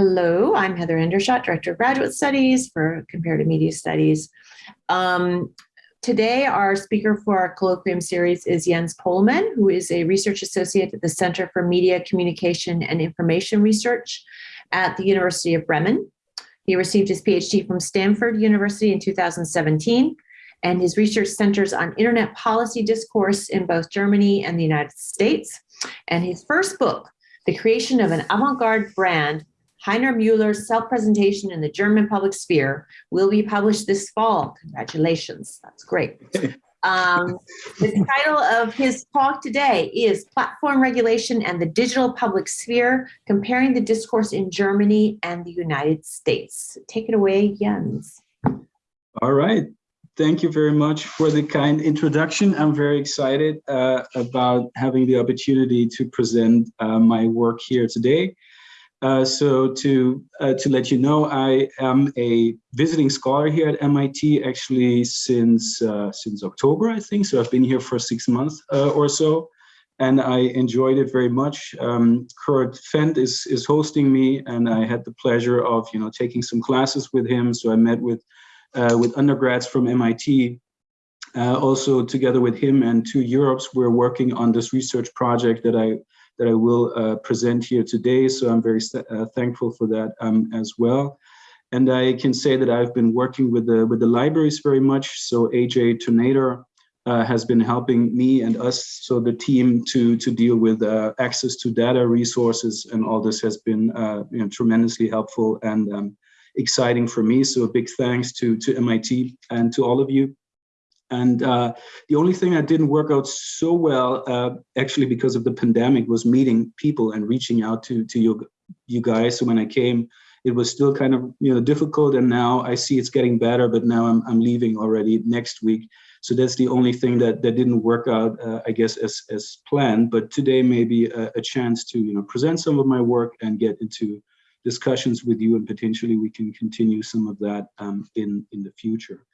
Hello, I'm Heather Hendershot, Director of Graduate Studies for Comparative Media Studies. Um, today, our speaker for our colloquium series is Jens Pohlmann, who is a research associate at the Center for Media, Communication, and Information Research at the University of Bremen. He received his PhD from Stanford University in 2017, and his research centers on internet policy discourse in both Germany and the United States. And his first book, The Creation of an Avant-Garde Brand, Heiner Mueller's self-presentation in the German public sphere will be published this fall. Congratulations, that's great. Um, the title of his talk today is Platform Regulation and the Digital Public Sphere, Comparing the Discourse in Germany and the United States. Take it away, Jens. All right. Thank you very much for the kind introduction. I'm very excited uh, about having the opportunity to present uh, my work here today. Uh, so to uh, to let you know, I am a visiting scholar here at MIT actually since uh, since October, I think. So I've been here for six months uh, or so, and I enjoyed it very much. Um, Kurt Fendt is is hosting me, and I had the pleasure of you know taking some classes with him. So I met with uh, with undergrads from MIT. also, together with him and two UROPs, we're working on this research project that I that I will uh, present here today. So I'm very uh, thankful for that um, as well. And I can say that I've been working with the with the libraries very much. So AJ Tonator uh, has been helping me and us, so the team, to to deal with uh, access to data resources, and all this has been uh, you know, tremendously helpful and um, exciting for me. So a big thanks to to MIT and to all of you. And uh, the only thing that didn't work out so well, uh, actually because of the pandemic, was meeting people and reaching out to to you, you guys. So when I came, it was still kind of you know difficult, and now I see it's getting better. But now I'm I'm leaving already next week, so that's the only thing that that didn't work out, uh, I guess, as as planned. But today may be a, a chance to you know present some of my work and get into discussions with you, and potentially we can continue some of that um, in in the future.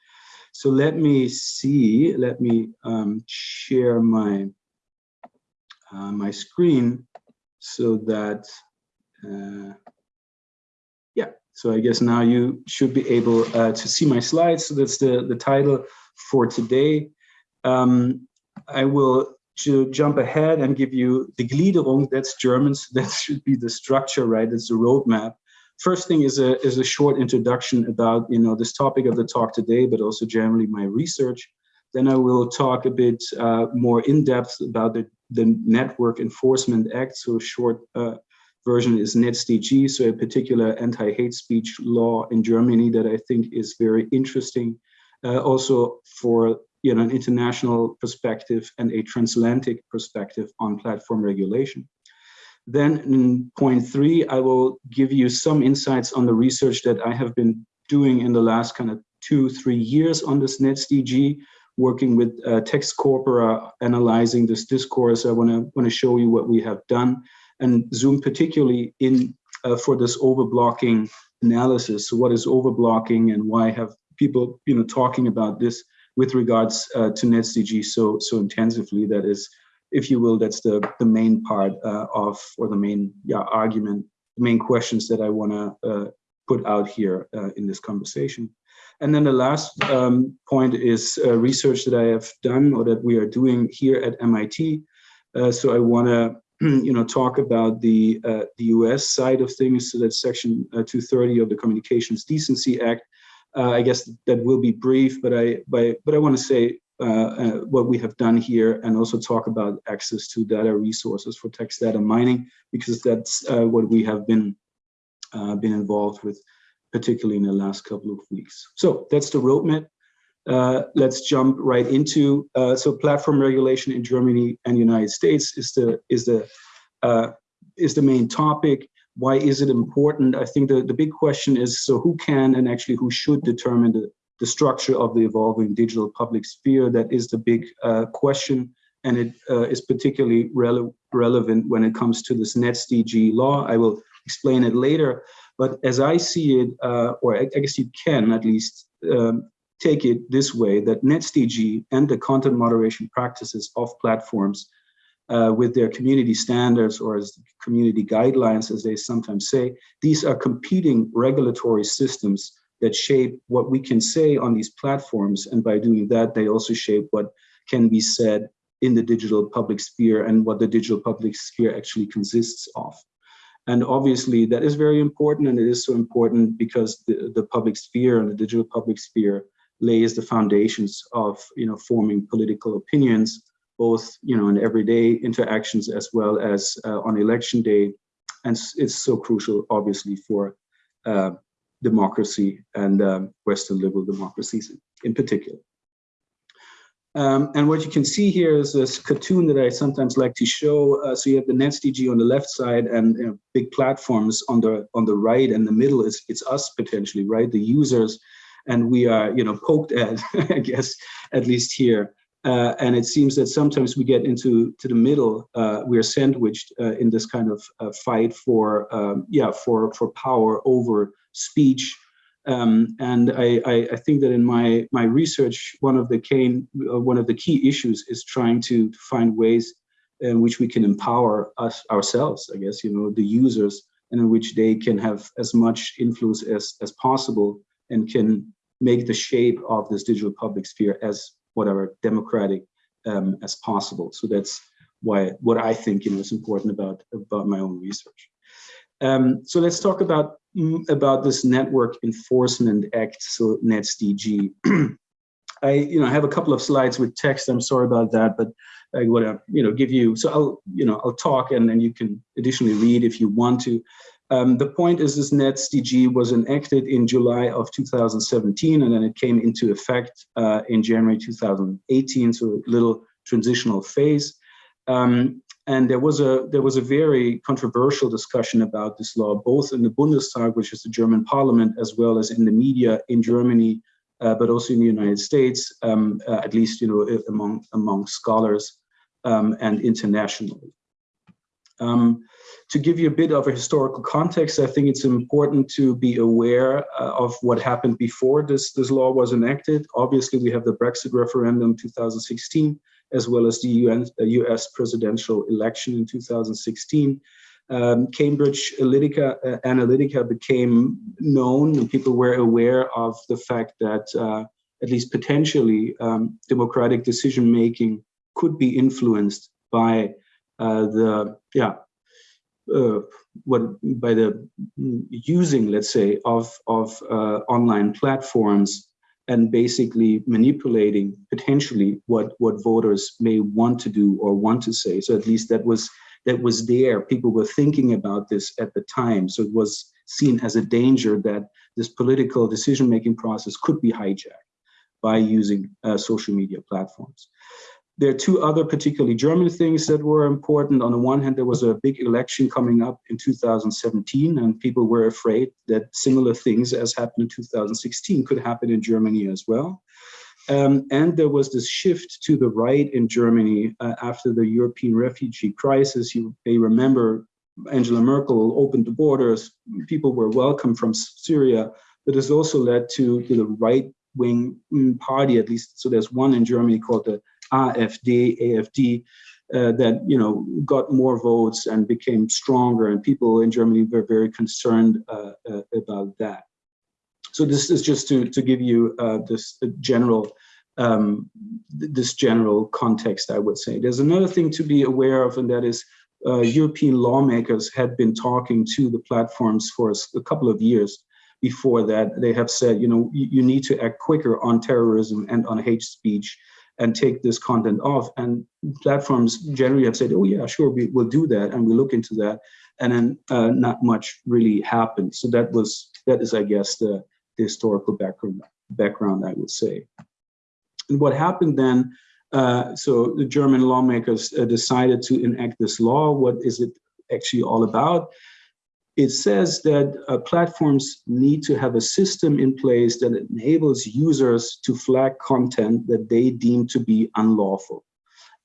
So let me see, let me um, share my, uh, my screen so that, uh, yeah, so I guess now you should be able uh, to see my slides. So that's the, the title for today. Um, I will jump ahead and give you the Gliederung, that's German, so that should be the structure, right? It's the roadmap. First thing is a, is a short introduction about you know this topic of the talk today, but also generally my research. Then I will talk a bit uh, more in depth about the, the Network Enforcement Act. So a short uh, version is NetzDG, so a particular anti-hate speech law in Germany that I think is very interesting. Uh, also for you know an international perspective and a transatlantic perspective on platform regulation. Then in point three, I will give you some insights on the research that I have been doing in the last kind of two, three years on this NetzDG, working with uh, Text Corpora, analyzing this discourse. I want to want to show you what we have done and zoom particularly in uh, for this overblocking analysis. So what is overblocking and why have people you know talking about this with regards uh, to NetzDG so so intensively? That is if you will, that's the, the main part uh, of, or the main yeah, argument, the main questions that I want to uh, put out here uh, in this conversation. And then the last um, point is uh, research that I have done or that we are doing here at MIT. Uh, so I want to you know, talk about the, uh, the US side of things. So that's section 230 of the Communications Decency Act. I guess that will be brief, but I, but, but I want to say uh, uh, what we have done here and also talk about access to data resources for text data mining, because that's uh, what we have been, been involved with, particularly in the last couple of weeks. So that's the roadmap. Uh, let's jump right into uh, so platform regulation in Germany and United States is the is the uh, is the main topic. Why is it important? I think the the big question is so who can and actually who should determine the the structure of the evolving digital public sphere. That is the big uh, question, and it uh, is particularly rele relevant when it comes to this NetzDG law. I will explain it later, but as I see it, uh, or I, I, guess you can at least um, take it this way, that NetzDG and the content moderation practices of platforms uh, with their community standards or as community guidelines, as they sometimes say, these are competing regulatory systems that shape what we can say on these platforms. And by doing that, they also shape what can be said in the digital public sphere and what the digital public sphere actually consists of. And obviously that is very important and it is so important because the, the public sphere and the digital public sphere lays the foundations of you know forming political opinions both you know in everyday interactions as well as uh, on election day and it's so crucial obviously for uh, democracy and um, western liberal democracies in particular um, and what you can see here is this cartoon that I sometimes like to show. Uh, so you have the NetzDG on the left side and you know, big platforms on the on the right, and the middle is it's us potentially, right? The users, and we are you know poked at, I guess, at least here. Uh, and it seems that sometimes we get into to the middle. Uh, we are sandwiched uh, in this kind of uh, fight for um, yeah for for power over speech um, and I, I, I, think that in my my research, one of the key uh, one of the key issues is trying to find ways in which we can empower us ourselves. I guess you know the users, and in which they can have as much influence as as possible and can make the shape of this digital public sphere as whatever democratic um, as possible. So that's why what I think you know is important about about my own research. Um, so let's talk about mm, about this Network Enforcement Act, so NetzDG. I you know have a couple of slides with text. I'm sorry about that, but I want to you know give you so I'll you know I'll talk and then you can additionally read if you want to. Um, the point is this NetzDG was enacted in July of 2017 and then it came into effect uh, in January 2018, so a little transitional phase. Um, and there was a there was a very controversial discussion about this law, both in the Bundestag, which is the German parliament, as well as in the media in Germany, uh, but also in the United States, um, uh, at least you know among among scholars um, and internationally. Um, to give you a bit of a historical context, I think it's important to be aware uh, of what happened before this, this law was enacted. Obviously, we have the Brexit referendum 2016, as well as the UN, US uh, presidential election in 2016. Um, Cambridge Analytica, uh, Analytica, became known and people were aware of the fact that uh, at least potentially um, democratic decision making could be influenced by uh, the yeah uh, what by the using let's say of of uh, online platforms and basically manipulating potentially what what voters may want to do or want to say. So at least that was that was there. People were thinking about this at the time. So it was seen as a danger that this political decision making process could be hijacked by using uh, social media platforms there are two other particularly German things that were important. On the one hand, there was a big election coming up in 2017, and people were afraid that similar things as happened in 2016 could happen in Germany as well. Um, and there was this shift to the right in Germany uh, after the European refugee crisis. You may remember Angela Merkel opened the borders, people were welcome from Syria, but this also led to, to the right wing mm, party, at least. So there's one in Germany called the AfD, AFD, uh, that you know got more votes and became stronger, and people in Germany were very concerned uh, uh, about that. So this is just to to give you uh, this general um, this general context, I would say. There's another thing to be aware of, and that is uh, European lawmakers had been talking to the platforms for a couple of years before that. They have said, you know, you, you need to act quicker on terrorism and on hate speech and take this content off. And platforms generally have said, oh yeah, sure, we will do that. And we look into that. And then uh, not much really happened. So that was, that is, I guess, the, the historical background, background, I would say. And what happened then, uh, so the German lawmakers uh, decided to enact this law. What is it actually all about? It says that uh, platforms need to have a system in place that enables users to flag content that they deem to be unlawful.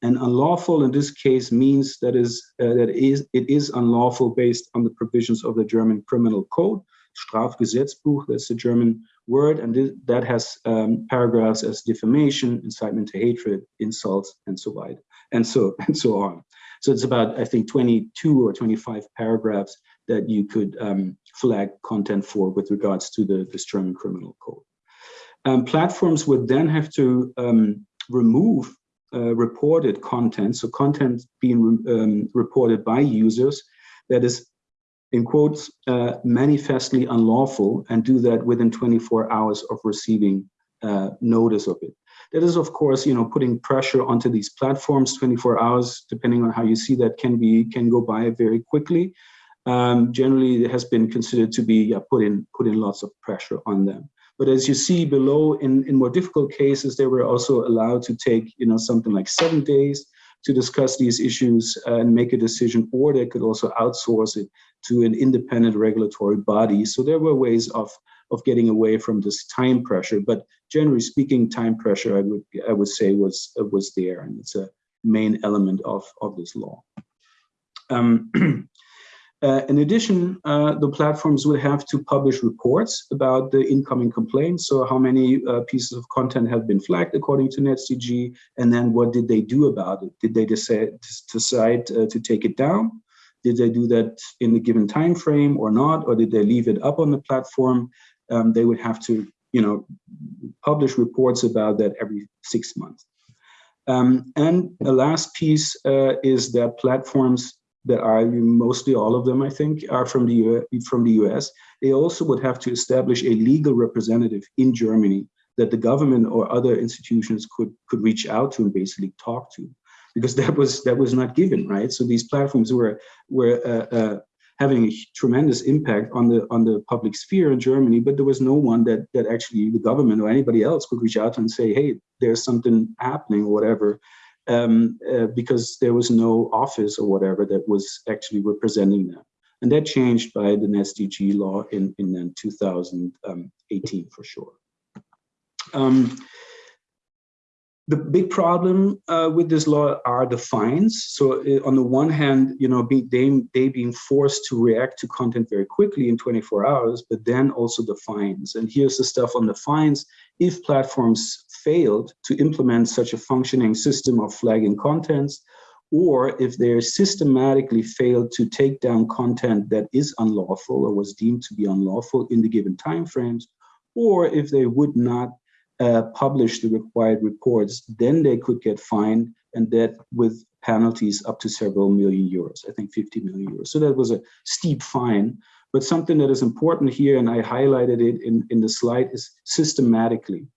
And unlawful in this case means that is uh, that is it is unlawful based on the provisions of the German Criminal Code, Strafgesetzbuch. That's the German word, and th that has um, paragraphs as defamation, incitement to hatred, insults, and so on, and so and so on. So it's about, I think, 22 or 25 paragraphs that you could um, flag content for with regards to the, this German criminal code. Um, platforms would then have to um, remove uh, reported content, so content being um, reported by users that is, in quotes, uh, manifestly unlawful and do that within 24 hours of receiving uh, notice of it. That is, of course, you know, putting pressure onto these platforms. 24 hours, depending on how you see that, can be can go by very quickly. Um, generally, it has been considered to be yeah, put in put in lots of pressure on them. But as you see below, in in more difficult cases, they were also allowed to take you know something like seven days to discuss these issues and make a decision, or they could also outsource it to an independent regulatory body. So there were ways of of getting away from this time pressure. But generally speaking, time pressure, I would I would say was was there, and it's a main element of of this law. Um, uh, in addition, uh, the platforms would have to publish reports about the incoming complaints. So how many uh, pieces of content have been flagged according to NetzDG, and then what did they do about it? Did they decide, decide uh, to take it down? Did they do that in a given time frame or not? Or did they leave it up on the platform? um, they would have to, you know, publish reports about that every six months. Um, and the last piece uh, is that platforms that are mostly all of them, I think, are from the U from the US. They also would have to establish a legal representative in Germany that the government or other institutions could could reach out to and basically talk to, because that was that was not given, right? So these platforms were were uh, uh, having a tremendous impact on the on the public sphere in Germany, but there was no one that that actually the government or anybody else could reach out and say, hey, there's something happening or whatever, um, uh, because there was no office or whatever that was actually representing them. And that changed by the NetzDG law in, in 2018 for sure. Um, the big problem uh, with this law are the fines. So uh, on the one hand, you know, be, they, they being forced to react to content very quickly in 24 hours, but then also the fines. And here's the stuff on the fines. If platforms failed to implement such a functioning system of flagging contents, or if they systematically failed to take down content that is unlawful or was deemed to be unlawful in the given timeframes, or if they would not uh, publish the required reports, then they could get fined and that with penalties up to several million euros, I think 50 million euros. So that was a steep fine. But something that is important here, and I highlighted it in, in the slide, is systematically.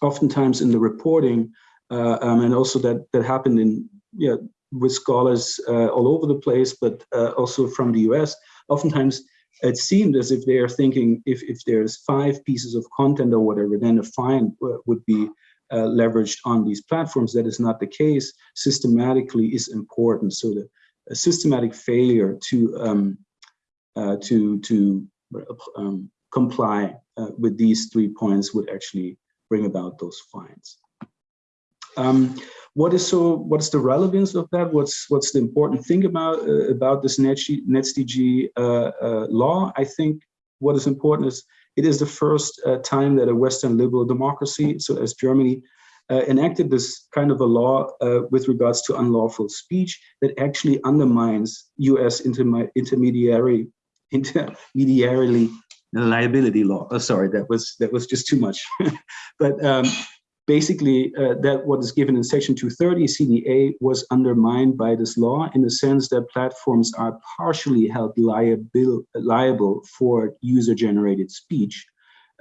Oftentimes in the reporting, uh, um, and also that, that happened in, yeah, with scholars uh, all over the place, but uh, also from the US, oftentimes it seemed as if they are thinking if, if there's five pieces of content or whatever, then a fine would be uh, leveraged on these platforms. That is not the case. Systematically is important. So the systematic failure to um, uh, to to um, comply uh, with these three points would actually bring about those fines. Um, what is so? What's the relevance of that? What's what's the important thing about uh, about this NetzDG uh, uh, law? I think what is important is it is the first uh, time that a Western liberal democracy, so as Germany, uh, enacted this kind of a law uh, with regards to unlawful speech that actually undermines U.S. intermediary intermediarily liability law. Oh, sorry, that was that was just too much. but um, basically uh, that what is given in section 230 CDA was undermined by this law in the sense that platforms are partially held liable, liable for user-generated speech,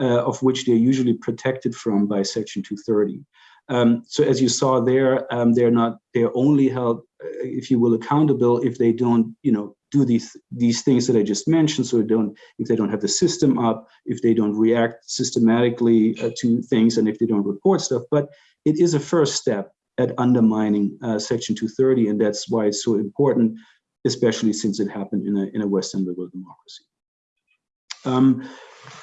uh, of which they're usually protected from by section 230. Um, so as you saw there, um, they're not, they're only held, uh, if you will, accountable if they don't, you know, do these these things that I just mentioned. So don't, if they don't have the system up, if they don't react systematically uh, to things, and if they don't report stuff. But it is a first step at undermining uh, Section 230, and that's why it's so important, especially since it happened in a in a Western liberal democracy. Um,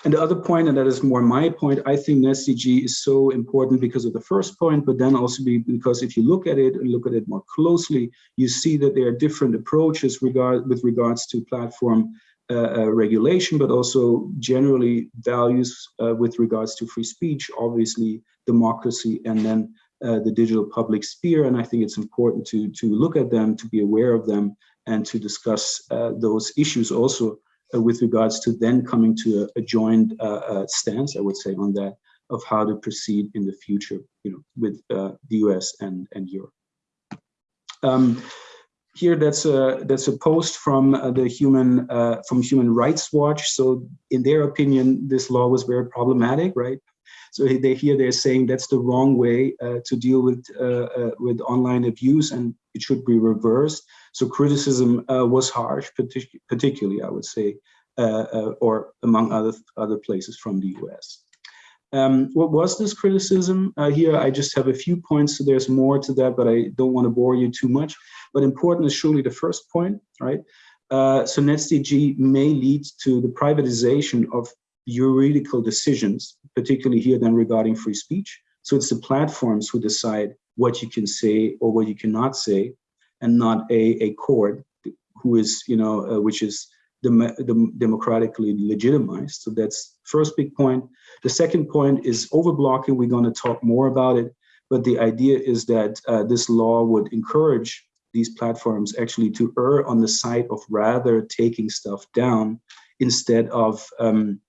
and the other point, and that is more my point, I think NetzDG is so important because of the first point, but then also be, because if you look at it and look at it more closely, you see that there are different approaches regard, with regards to platform uh, uh, regulation, but also generally values uh, with regards to free speech, obviously democracy, and then uh, the digital public sphere. And I think it's important to, to look at them, to be aware of them, and to discuss uh, those issues also with regards to then coming to a, a joint uh, uh, stance, I would say, on that of how to proceed in the future, you know, with the US and, and Europe. Um, here, that's a that's a post from uh, the human uh, from Human Rights Watch. So, in their opinion, this law was very problematic, right? So they here they're saying that's the wrong way uh, to deal with uh, uh, with online abuse, and it should be reversed. So criticism was harsh, partic particularly I would say, or among other other places from the U.S. Um, what was this criticism? Uh, here I just have a few points, so there's more to that, but I don't want to bore you too much. But important is surely the first point, right? Uh, so NetzDG may lead to the privatization of juridical decisions, particularly here then regarding free speech. So it's the platforms who decide what you can say or what you cannot say, and not a, a court who is, you know, uh, which is dem dem democratically legitimized. So that's first big point. The second point is overblocking. We're going to talk more about it, but the idea is that uh, this law would encourage these platforms actually to err on the side of rather taking stuff down instead of um,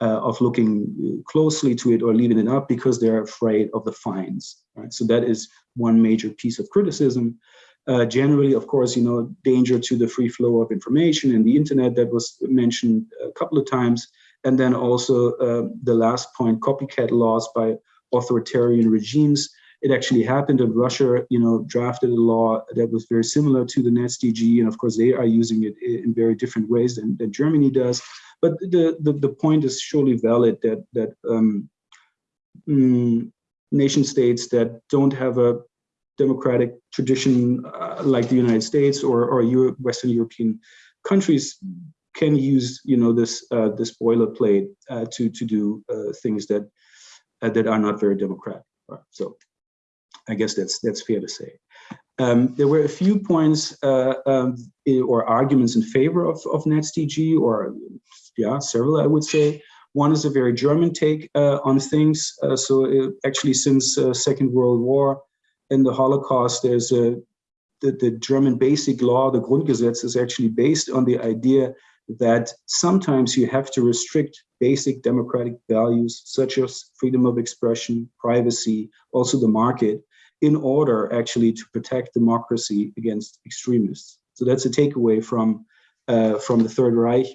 uh, of looking closely to it or leaving it up because they're afraid of the fines. Right? So that is one major piece of criticism. Uh, generally, of course, you know, danger to the free flow of information and the internet that was mentioned a couple of times. And then also uh, the last point, copycat laws by authoritarian regimes. It actually happened in Russia, you know, drafted a law that was very similar to the NetzDG. And of course, they are using it in very different ways than, than Germany does. But the, the, the point is surely valid that, that um, mm, nation states that don't have a democratic tradition uh, like the United States or, or Euro Western European countries can use you know this uh, this boilerplate uh, to to do uh, things that uh, that are not very democratic. So I guess that's that's fair to say. Um, there were a few points uh, um, or arguments in favor of, of NetzDG, or yeah, several I would say. One is a very German take on things. so it, actually, since Second World War, and the Holocaust, there's a the, the German basic law, the Grundgesetz, is actually based on the idea that sometimes you have to restrict basic democratic values such as freedom of expression, privacy, also the market, in order actually to protect democracy against extremists. So that's a takeaway from uh, from the Third Reich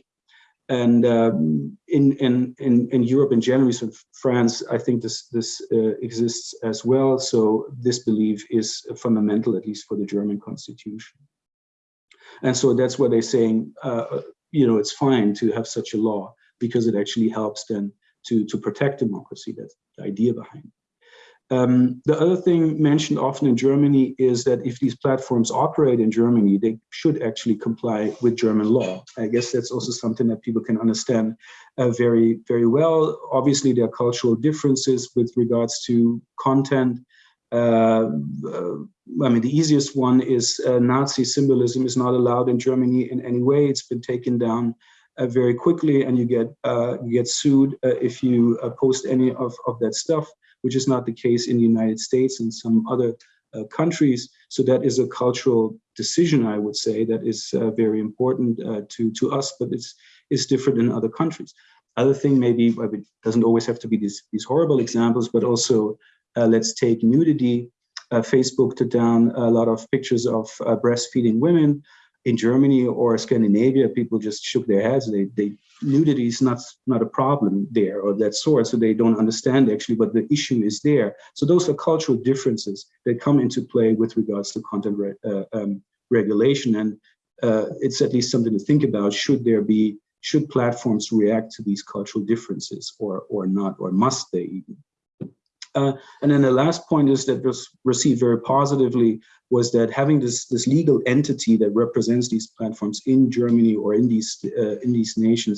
and um, in, in, in, in Europe in general, so France, I think this, this uh, exists as well. So this belief is fundamental, at least for the German constitution. And so that's why they're saying, uh, you know, it's fine to have such a law because it actually helps then to, to protect democracy. That's the idea behind it. Um, the other thing mentioned often in Germany is that if these platforms operate in Germany, they should actually comply with German law. I guess that's also something that people can understand uh, very, very well. Obviously, there are cultural differences with regards to content. Uh, uh, I mean, the easiest one is uh, Nazi symbolism is not allowed in Germany in any way. It's been taken down uh, very quickly, and you get uh, you get sued if you post any of, of that stuff which is not the case in the United States and some other uh, countries. So that is a cultural decision, I would say, that is uh, very important uh, to, to us, but it's, it's different in other countries. Other thing maybe, it doesn't always have to be these, these horrible examples, but also uh, let's take nudity. Uh, Facebook took down a lot of pictures of uh, breastfeeding women in Germany or Scandinavia, people just shook their heads. They, they nudity is not, not a problem there or that sort, so they don't understand actually what the issue is there. So those are cultural differences that come into play with regards to content re uh, um, regulation. And uh, it's at least something to think about. Should there be, should platforms react to these cultural differences or, or not, or must they even? Uh, and then the last point is that was received very positively was that having this this legal entity that represents these platforms in Germany or in these uh, in these nations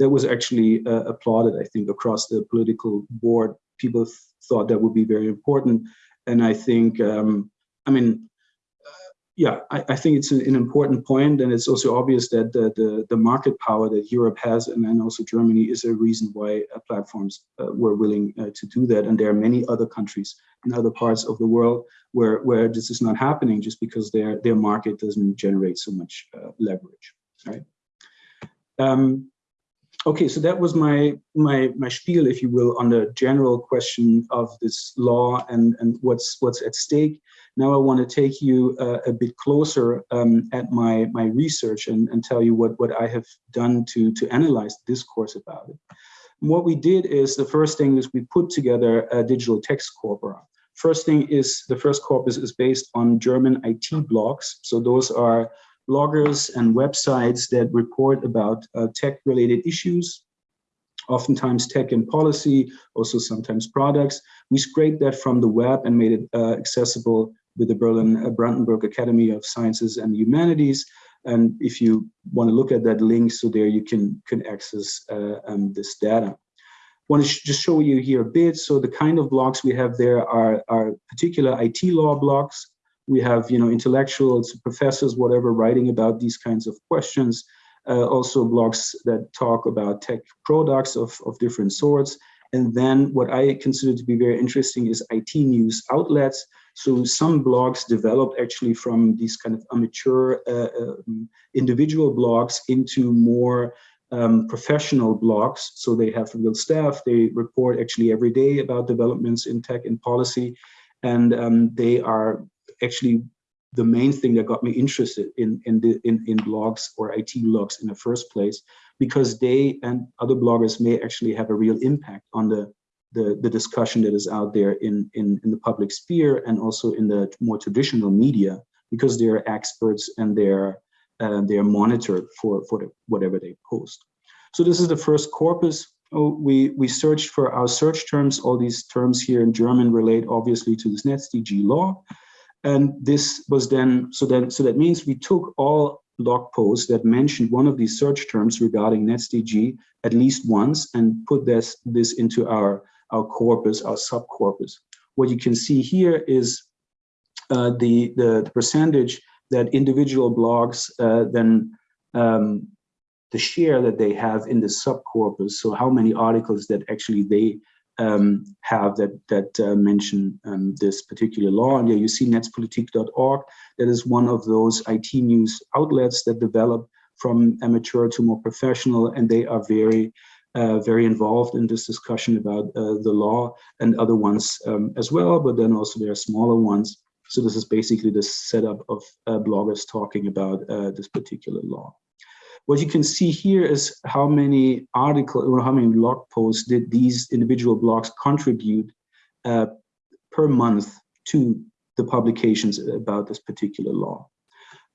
that was actually uh, applauded I think across the political board. People th thought that would be very important. And I think um, I mean yeah, I, I, think it's an, an, important point, and it's also obvious that the, the, the market power that Europe has, and then also Germany, is a reason why uh, platforms uh, were willing uh, to do that. And there are many other countries in other parts of the world where where this is not happening, just because their their market doesn't generate so much uh, leverage, right? Um, okay, so that was my my my spiel, if you will, on the general question of this law and and what's what's at stake. Now I want to take you uh, a bit closer um, at my, my research and, and tell you what, what I have done to, to analyze the discourse about it. And what we did is the first thing is we put together a digital text corpora. First thing is the first corpus is based on German IT blogs. So those are bloggers and websites that report about uh, tech related issues, oftentimes tech and policy, also sometimes products. We scraped that from the web and made it uh, accessible with the Berlin uh, Brandenburg Academy of Sciences and Humanities. And if you want to look at that link, so there you can, can access uh, um, this data. want to just show you here a bit. So the kind of blogs we have there are, are particular IT law blogs. We have, you know, intellectuals, professors, whatever, writing about these kinds of questions. Uh, also blogs that talk about tech products of, of different sorts. And then what I consider to be very interesting is IT news outlets. So some blogs developed actually from these kind of amateur uh, um, individual blogs into more um, professional blogs. So they have real staff, they report actually every day about developments in tech and policy. And um, they are actually the main thing that got me interested in, in, the, in, in blogs or IT blogs in the first place, because they and other bloggers may actually have a real impact on the the, the discussion that is out there in, in, in the public sphere and also in the more traditional media because they're experts and they're uh, they're monitored for, for the, whatever they post. So this is the first corpus. Oh, we, we searched for our search terms. All these terms here in German relate obviously to this NetzDG law. And this was then, so then, so that means we took all blog posts that mentioned one of these search terms regarding NetzDG at least once and put this, this into our our corpus, our subcorpus. What you can see here is uh, the, the, the, percentage that individual blogs uh, then um, the share that they have in the subcorpus. So how many articles that actually they um, have that that uh, mention um, this particular law. And yeah, you see netzpolitik.org. That is one of those IT news outlets that develop from amateur to more professional, and they are very uh, very involved in this discussion about uh, the law and other ones um, as well, but then also there are smaller ones. So this is basically the setup of uh, bloggers talking about uh, this particular law. What you can see here is how many articles or how many blog posts did these individual blogs contribute per month to the publications about this particular law.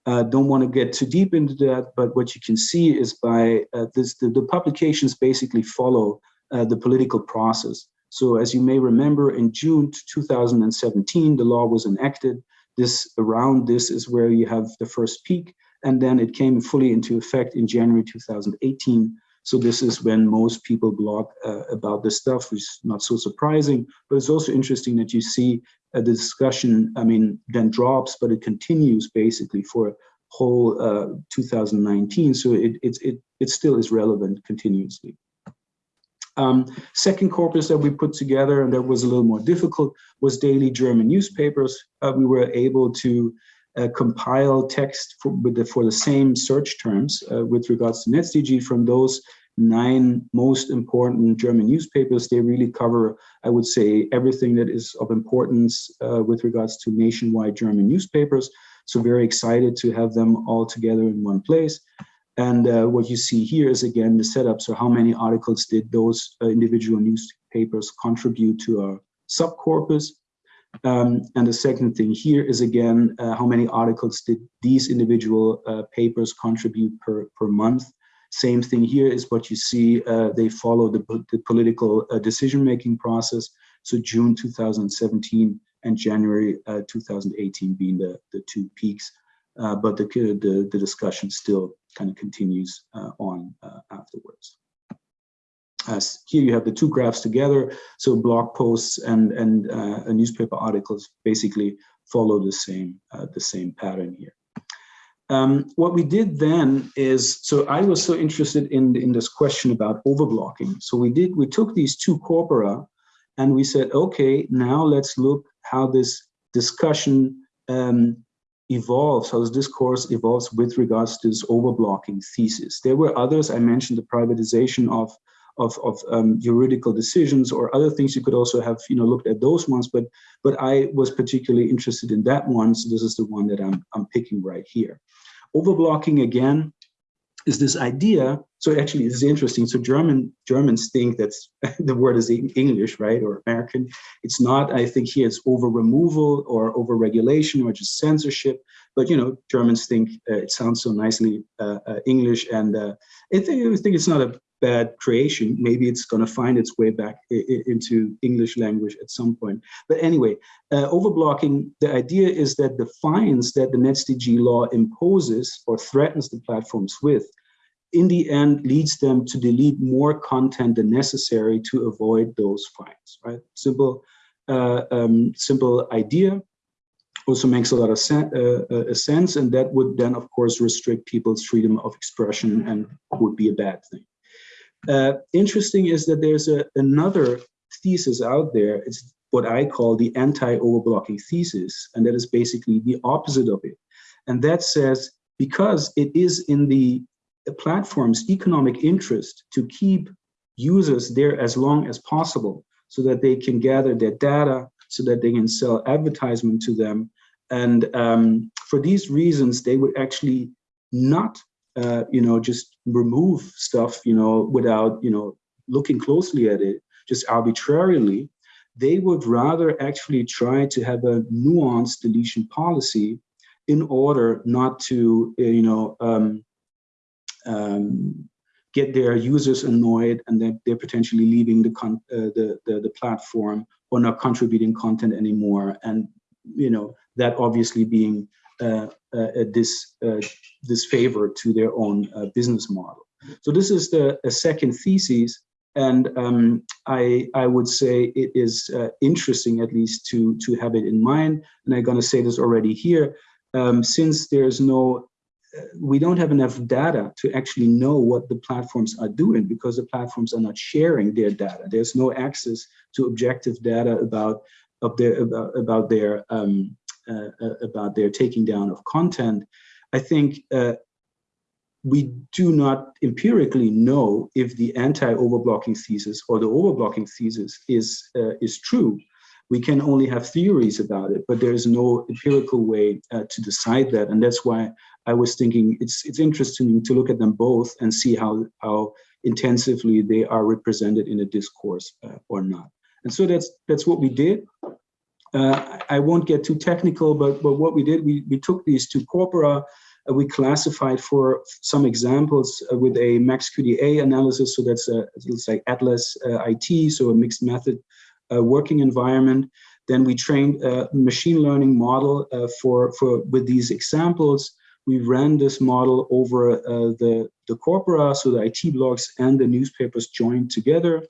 Uh, don't want to get too deep into that, but what you can see is by uh, this, the, the, publications basically follow uh, the political process. So as you may remember, in June 2017, the law was enacted. This around this is where you have the first peak, and then it came fully into effect in January 2018. So this is when most people blog uh, about this stuff, which is not so surprising, but it's also interesting that you see uh, the discussion, I mean, then drops, but it continues basically for whole uh, 2019. So it, it, it, it still is relevant continuously. Um, second corpus that we put together, and that was a little more difficult, was daily German newspapers. Uh, we were able to uh, compile text for, the, for the same search terms uh, with regards to NetzDG from those nine most important German newspapers. They really cover, I would say, everything that is of importance uh, with regards to nationwide German newspapers. So very excited to have them all together in one place. And uh, what you see here is again the setup. So how many articles did those uh, individual newspapers contribute to our subcorpus? Um, and the second thing here is again, uh, how many articles did these individual uh, papers contribute per, per month? Same thing here is what you see, uh, they follow the, the political uh, decision-making process. So June 2017 and January uh, 2018 being the, the two peaks. Uh, but the, the, the, discussion still kind of continues on afterwards. As here you have the two graphs together, so blog posts and, and newspaper articles basically follow the same, uh, the same pattern here. Um, what we did then is, so I was so interested in, in this question about overblocking. So we did, we took these two corpora and we said, okay, now let's look how this discussion um, evolves, how this discourse evolves with regards to this overblocking thesis. There were others, I mentioned the privatization of, of, of um, juridical decisions or other things you could also have you know looked at those ones but but I was particularly interested in that one so this is the one that I'm, I'm picking right here Overblocking again is this idea. So actually, this is interesting. So German Germans think that's the word is English, right, or American. It's not. I think here it's over removal or over regulation or just censorship. But you know, Germans think uh, it sounds so nicely uh, uh, English, and uh, I think I think it's not a bad creation. Maybe it's going to find its way back into English language at some point. But anyway, uh, overblocking, the idea is that the fines that the NetzDG law imposes or threatens the platforms with, in the end leads them to delete more content than necessary to avoid those fines, right? Simple, uh, um, simple idea also makes a lot of sen uh, uh, sense and that would then of course restrict people's freedom of expression and would be a bad thing. Uh, interesting is that there's a, another thesis out there. It's what I call the anti-overblocking thesis, and that is basically the opposite of it. And that says, because it is in the, platform's economic interest to keep users there as long as possible so that they can gather their data, so that they can sell advertisement to them. And um, for these reasons, they would actually not uh, you know, just remove stuff, you know, without, you know, looking closely at it, just arbitrarily, they would rather actually try to have a nuanced deletion policy in order not to, uh, you know, um, um, get their users annoyed and that they're potentially leaving the, uh, the, the, the platform or not contributing content anymore. And, you know, that obviously being uh, uh, this uh, disfavor to their own business model. So this is the second thesis, and um, I I would say it is interesting at least to to have it in mind. And I'm going to say this already here, um, since there's no we don't have enough data to actually know what the platforms are doing because the platforms are not sharing their data. There's no access to objective data about of their about, about their um, about their taking down of content, I think uh, we do not empirically know if the anti-overblocking thesis or the overblocking thesis is uh, is true. We can only have theories about it, but there is no empirical way uh, to decide that, and that's why I was thinking it's it's interesting to look at them both and see how how intensively they are represented in a discourse uh, or not. And so that's that's what we did. Uh, I won't get too technical, but, but what we did, we, we took these two corpora, uh, we classified for some examples uh, with a MaxQDA analysis. So that's a, it's like Atlas uh, IT, so a mixed method uh, working environment. Then we trained a machine learning model uh, for, for with these examples. We ran this model over the, the corpora, so the IT blogs and the newspapers joined together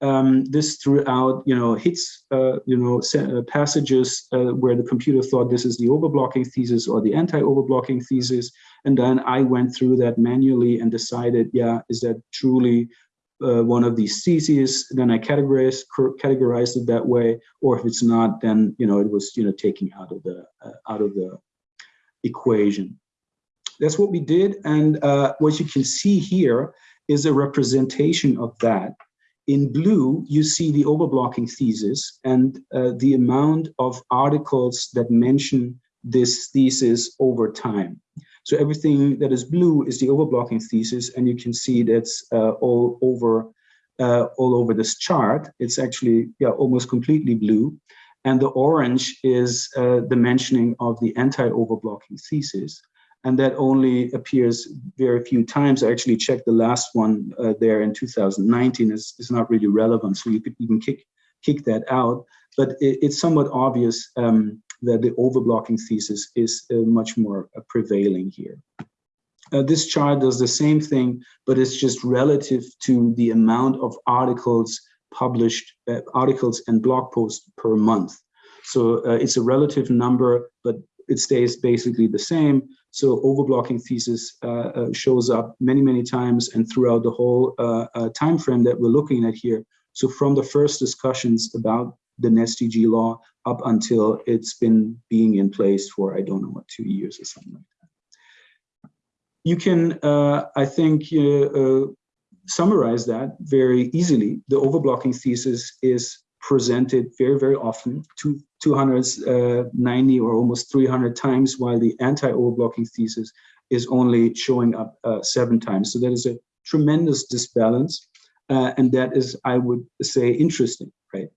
um, this throughout, you know, hits, uh, you know, uh, passages uh, where the computer thought this is the overblocking thesis or the anti-overblocking thesis. And then I went through that manually and decided, yeah, is that truly uh, one of these theses? Then I categorized, categorized it that way. Or if it's not, then, you know, it was, you know, taking out of the, uh, out of the equation. That's what we did. And uh, what you can see here is a representation of that in blue, you see the overblocking thesis and uh, the amount of articles that mention this thesis over time. So everything that is blue is the overblocking thesis, and you can see that's uh, all over uh, all over this chart. It's actually yeah, almost completely blue. And the orange is uh, the mentioning of the anti-overblocking thesis and that only appears very few times. I actually checked the last one uh, there in 2019. It's, it's not really relevant, so you could even kick kick that out. But it, it's somewhat obvious um, that the overblocking thesis is uh, much more uh, prevailing here. Uh, this chart does the same thing, but it's just relative to the amount of articles published, uh, articles and blog posts per month. So uh, it's a relative number, but it stays basically the same. So overblocking thesis uh, uh, shows up many, many times and throughout the whole uh, uh, time frame that we're looking at here. So from the first discussions about the NetzDG law up until it's been being in place for, I don't know what, two years or something like that. You can, uh, I think, uh, summarize that very easily. The overblocking thesis is presented very, very often, two, 290 or almost 300 times, while the anti-overblocking thesis is only showing up uh, seven times. So that is a tremendous disbalance. Uh, and that is, I would say, interesting, right?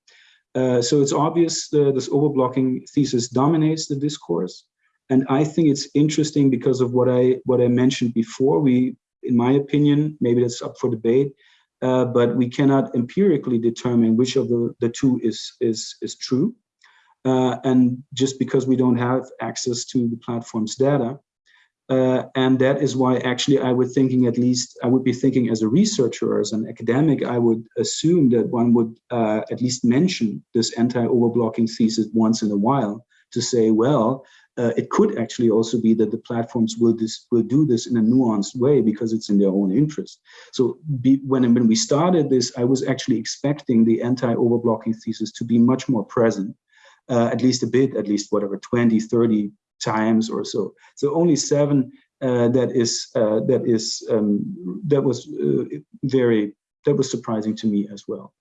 Uh, so it's obvious uh, this overblocking thesis dominates the discourse. And I think it's interesting because of what I what I mentioned before. We, in my opinion, maybe that's up for debate, uh, but we cannot empirically determine which of the, the two is, is, is true. Uh, and just because we don't have access to the platform's data. Uh, and that is why actually I would thinking at least, I would be thinking as a researcher or as an academic, I would assume that one would uh, at least mention this anti-overblocking thesis once in a while to say, well, uh, it could actually also be that the platforms will this will do this in a nuanced way because it's in their own interest. So be, when when we started this, I was actually expecting the anti-overblocking thesis to be much more present, uh, at least a bit, at least whatever 20, 30 times or so. So only seven. Uh, that is uh, that is um, that was uh, very that was surprising to me as well.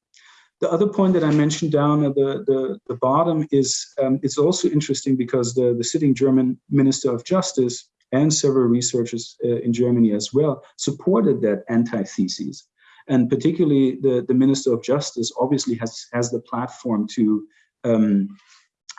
The other point that I mentioned down at the, the, the bottom is um, it's also interesting because the, the sitting German Minister of Justice and several researchers uh, in Germany as well supported that antithesis. And particularly the, the Minister of Justice obviously has, has the platform to, um,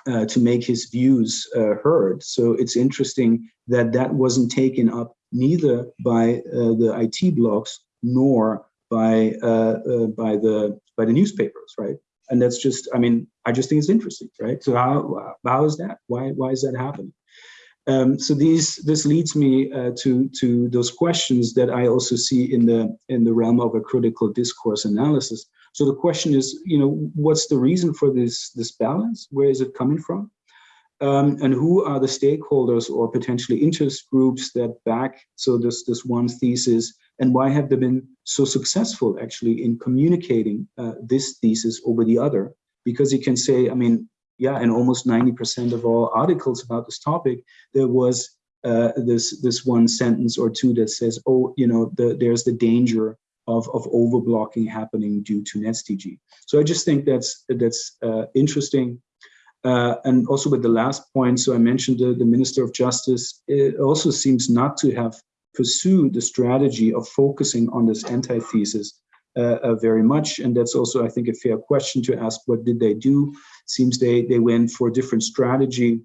uh, to make his views uh, heard. So it's interesting that that wasn't taken up neither by uh, the IT blogs nor by uh, uh, by the by the newspapers, right? And that's just, I mean, I just think it's interesting, right? So how how is that? Why why is that happening? Um, so these this leads me uh, to to those questions that I also see in the in the realm of a critical discourse analysis. So the question is, you know, what's the reason for this this balance? Where is it coming from? Um, and who are the stakeholders or potentially interest groups that back so this this one thesis and why have they been so successful actually in communicating uh, this thesis over the other? Because you can say, I mean, yeah, in almost 90% of all articles about this topic, there was uh, this this one sentence or two that says, oh, you know, the, there's the danger of, of overblocking happening due to NetzDG. So I just think that's that's uh, interesting. Uh, and also with the last point, so I mentioned the, the Minister of Justice, it also seems not to have pursue the strategy of focusing on this antithesis uh, uh, very much. And that's also, I think, a fair question to ask, what did they do? Seems they, they went for a different strategy.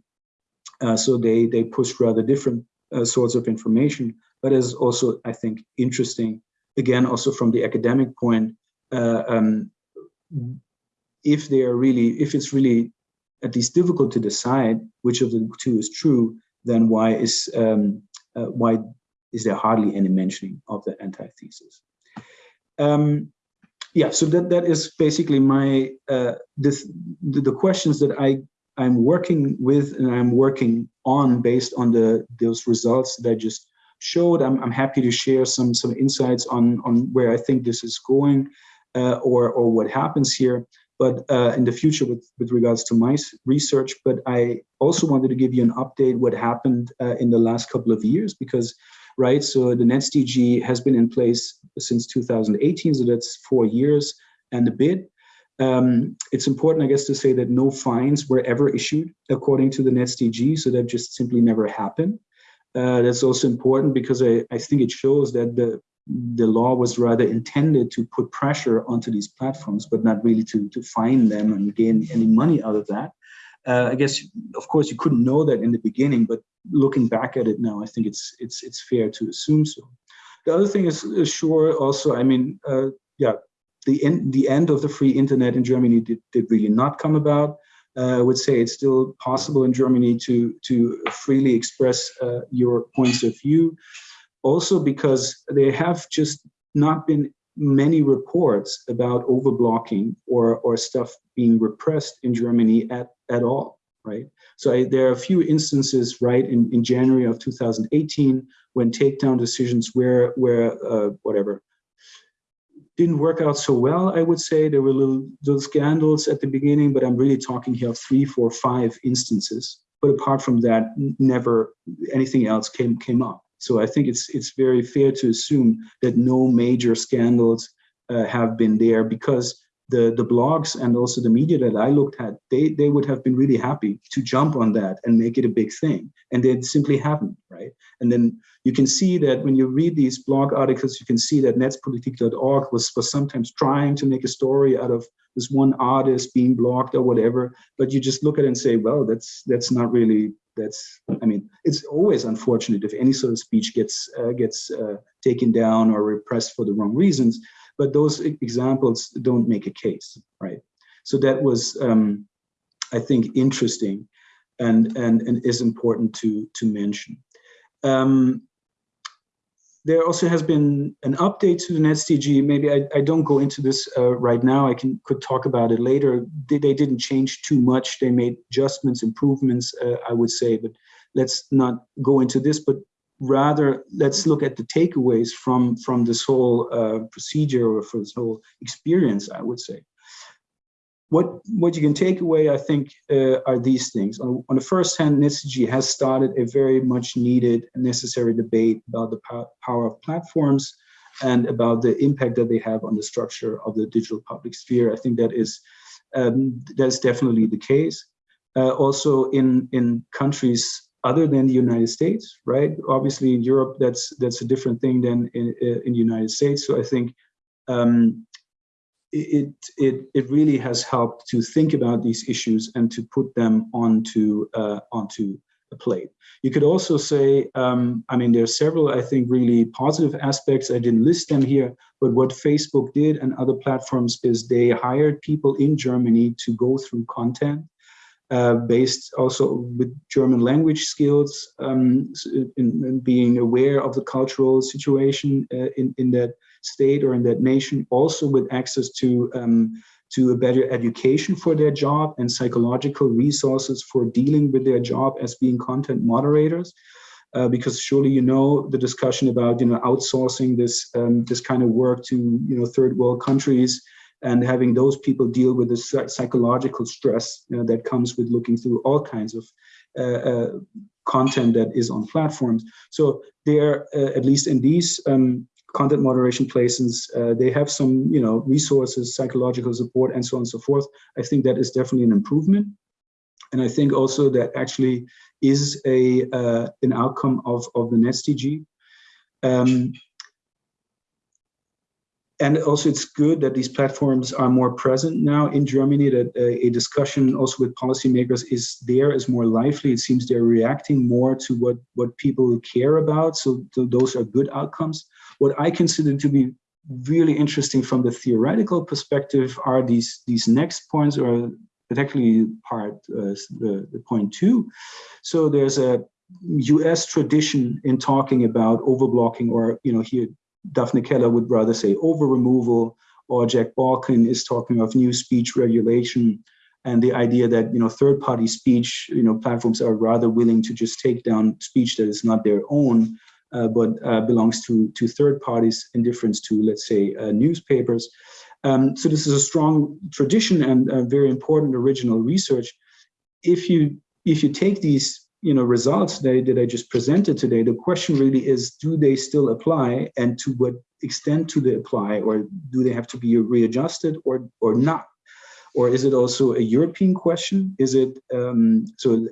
Uh, so they, they pushed rather different uh, sorts of information, but is also, I think, interesting, again, also from the academic point, uh, um, if they are really, if it's really at least difficult to decide which of the two is true, then why is um, uh, why is there hardly any mentioning of the antithesis. Um, yeah, so that that is basically my uh, this the, the questions that I I'm working with and I'm working on based on the those results that I just showed. I'm I'm happy to share some some insights on on where I think this is going uh, or or what happens here. But uh, in the future, with with regards to my research, but I also wanted to give you an update what happened uh, in the last couple of years because right? So the NetzDG has been in place since 2018, so that's four years and a bit. Um, it's important, I guess, to say that no fines were ever issued according to the NetzDG, so that just simply never happened. Uh, that's also important because I, I think it shows that the the law was rather intended to put pressure onto these platforms, but not really to, to fine them and gain any money out of that. Uh, I guess, of course, you couldn't know that in the beginning, but looking back at it now, I think it's it's it's fair to assume so. The other thing is, is sure also, I mean, uh, yeah, the end the end of the free internet in Germany did, did really not come about. Uh, I would say it's still possible in Germany to to freely express uh, your points of view. Also because there have just not been many reports about overblocking or or stuff being repressed in Germany at at all. right? So I, there are a few instances, right, in, in January of 2018 when takedown decisions were, were uh, whatever, didn't work out so well, I would say. There were little, little scandals at the beginning, but I'm really talking here of three, four, five instances. But apart from that, never anything else came, came up. So I think it's, it's very fair to assume that no major scandals uh, have been there because the, the blogs and also the media that I looked at, they, they would have been really happy to jump on that and make it a big thing. And they simply haven't, right? And then you can see that when you read these blog articles, you can see that netzpolitik.org was, was sometimes trying to make a story out of this one artist being blocked or whatever, but you just look at it and say, well, that's that's not really, that's, I mean, it's always unfortunate if any sort of speech gets, uh, gets uh, taken down or repressed for the wrong reasons, but those examples don't make a case, right? So that was, um, I think, interesting and, and, and is important to, to mention. Um, there also has been an update to the NetzDG. Maybe I, I don't go into this uh, right now. I can could talk about it later. They, they, didn't change too much. They made adjustments, improvements, uh, I would say, but let's not go into this. But rather, let's look at the takeaways from from this whole uh, procedure or for this whole experience. I would say. What, what you can take away, I think, uh, are these things. On, on the first hand, NetzDG has started a very much needed and necessary debate about the power of platforms and about the impact that they have on the structure of the digital public sphere. I think that is um, that's definitely the case. Uh, also in in countries other than the United States, right? Obviously in Europe, that's that's a different thing than in in the United States. So I think um, it, it, it really has helped to think about these issues and to put them onto, uh, onto a plate. You could also say, um, I mean, there are several, I think, really positive aspects. I didn't list them here, but what Facebook did and other platforms is they hired people in Germany to go through content uh, based also with German language skills, um, in, in, being aware of the cultural situation uh, in, in that state or in that nation, also with access to, um, to a better education for their job and psychological resources for dealing with their job as being content moderators. Uh, because surely you know the discussion about you know outsourcing this um, this kind of work to you know third world countries and having those people deal with the psychological stress you know, that comes with looking through all kinds of uh, uh, content that is on platforms. So there, uh, at least in these um, content moderation places, uh, they have some, you know, resources, psychological support, and so on and so forth. I think that is definitely an improvement. And I think also that actually is a uh, an outcome of, of the NetzDG. Um, and also it's good that these platforms are more present now in Germany, that a, a discussion also with policymakers is there, is more lively. It seems they're reacting more to what, what people care about. So, those are good outcomes. What I consider to be really interesting from the theoretical perspective are these, these next points, or particularly part uh, the, the point two. So there's a US tradition in talking about overblocking or, you know, here Daphne Keller would rather say over removal, or Jack Balkin is talking of new speech regulation and the idea that you know third-party speech, you know, platforms are rather willing to just take down speech that is not their own, uh, but uh, belongs to to third parties in difference to let's say uh, newspapers. Um, so this is a strong tradition and very important original research. If you if you take these you know, results that, that I just presented today, the question really is, do they still apply and to what extent do they apply or do they have to be readjusted or, or not? Or is it also a European question? Is it, um, so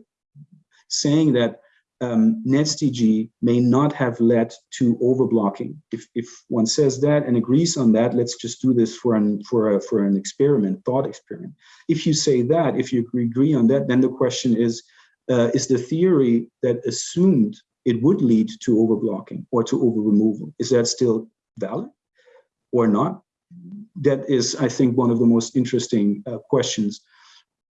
saying that um, NetzDG may not have led to overblocking. If, if one says that and agrees on that, let's just do this for an, for, a, for an experiment, thought experiment. If you say that, if you agree on that, then the question is, uh, is the theory that assumed it would lead to overblocking or to over removal. Is that still valid or not? That is, I think, one of the most interesting uh, questions.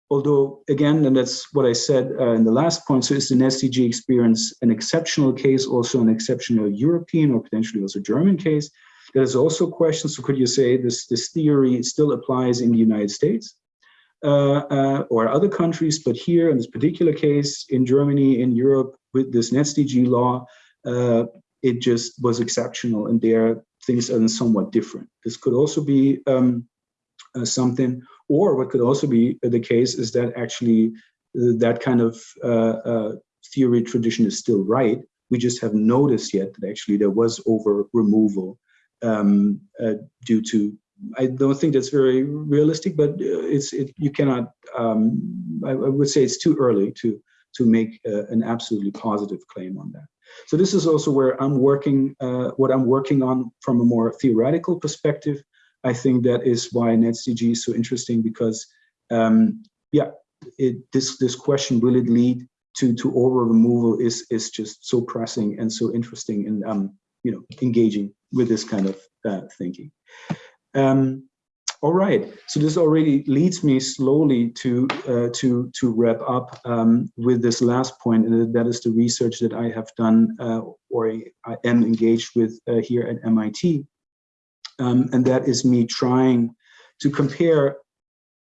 Although, again, and that's what I said uh, in the last point, so is the NetzDG experience an exceptional case, also an exceptional European or potentially also German case? There's also questions, so could you say this, this theory still applies in the United States? Uh, uh, or other countries, but here in this particular case, in Germany, in Europe, with this NetzDG law, uh, it just was exceptional and there things are somewhat different. This could also be um, uh, something, or what could also be the case is that actually uh, that kind of uh, theory tradition is still right. We just haven't noticed yet that actually there was over removal um, due to I don't think that's very realistic, but it's it, you cannot. Um, I, I, would say it's too early to to make uh, an absolutely positive claim on that. So this is also where I'm working. Uh, what I'm working on from a more theoretical perspective. I think that is why NetzDG is so interesting because, um, yeah, it, this this question will it lead to to over removal is is just so pressing and so interesting and um, you know engaging with this kind of uh, thinking. Um, all right, so this already leads me slowly to uh, to to wrap up um, with this last point, and that is the research that I have done uh, or I am engaged with uh, here at MIT, um, and that is me trying to compare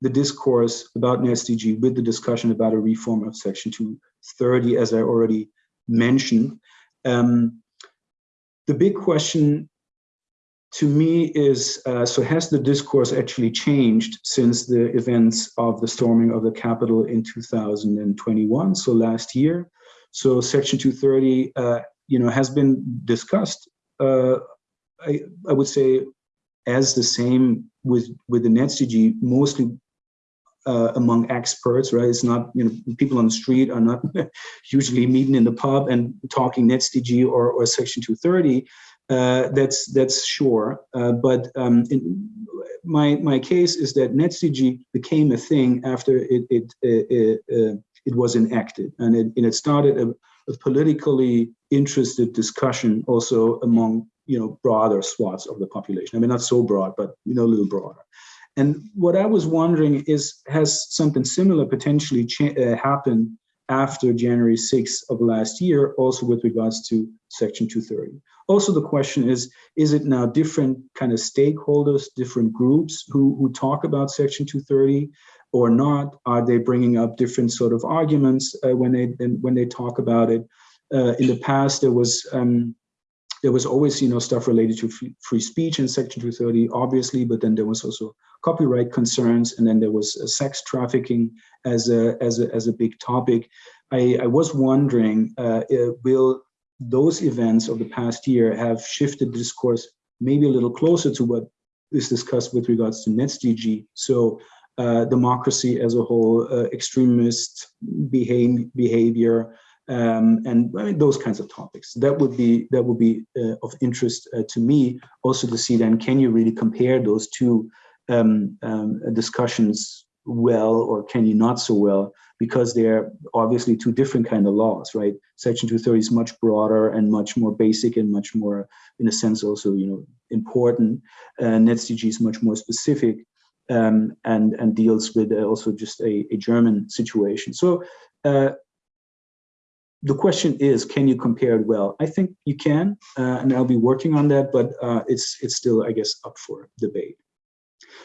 the discourse about NetzDG with the discussion about a reform of Section 230, as I already mentioned. Um, the big question to me is, uh, so has the discourse actually changed since the events of the storming of the Capitol in 2021, so last year? So Section 230, uh, you know, has been discussed, uh, I, I would say, as the same with, with the NetzDG, mostly uh, among experts, right? It's not, you know, people on the street are not usually meeting in the pub and talking NetzDG or, or Section 230. Uh, that's that's sure. Uh, but um, in, my my case is that NetzDG became a thing after it it it, uh, it was enacted, and it and it started a, a, politically interested discussion also among you know broader swaths of the population. I mean, not so broad, but you know a little broader. And what I was wondering is, has something similar potentially uh, happened after January 6th of last year, also with regards to Section 230? Also, the question is, is it now different kind of stakeholders, different groups who, who talk about Section 230 or not? Are they bringing up different sort of arguments uh, when they when they talk about it? Uh, in the past, there was um, there was always you know stuff related to free, speech in Section 230, obviously, but then there was also copyright concerns, and then there was uh, sex trafficking as a as a as a big topic. I, I was wondering, uh, uh will those events of the past year have shifted discourse maybe a little closer to what is discussed with regards to NetzDG. So uh, democracy as a whole, uh, extremist behave, behavior, um, and I mean, those kinds of topics. That would be that would be uh, of interest uh, to me. Also to see then, can you really compare those two um, um, discussions well, or can you not so well? Because they're obviously two different kind of laws, right? Section 230 is much broader and much more basic and much more, in a sense, also you know important. Uh, is much more specific um, and and deals with uh, also just a, a German situation. So. Uh, the question is, can you compare it well? I think you can, uh, and I'll be working on that, but uh, it's it's still, I guess, up for debate.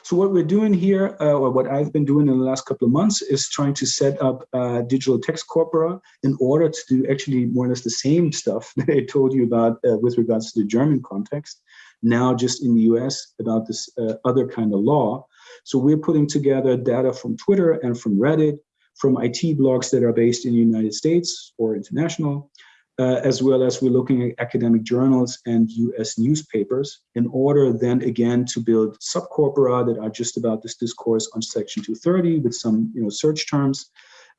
So what we're doing here, uh, or what I've been doing in the last couple of months, is trying to set up uh, digital text corpora in order to do actually more or less the same stuff that I told you about uh, with regards to the German context, now just in the US about this uh, other kind of law. So we're putting together data from Twitter and from Reddit, from IT blogs that are based in the United States or international, uh, as well as we're looking at academic journals and US newspapers in order then again to build subcorpora that are just about this discourse on section 230 with some you know search terms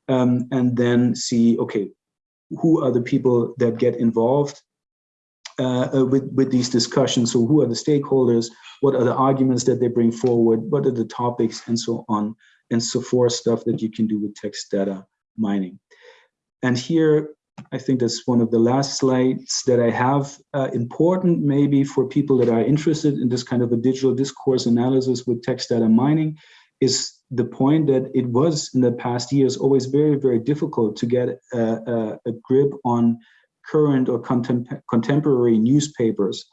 um, and then see okay who are the people that get involved uh, uh, with, with these discussions? So who are the stakeholders? What are the arguments that they bring forward? What are the topics? And so on and so forth stuff that you can do with text data mining. And here I think that's one of the last slides that I have. Uh, important maybe for people that are interested in this kind of a digital discourse analysis with text data mining is the point that it was in the past years always very, very difficult to get a, a, a grip on current or contem contemporary newspapers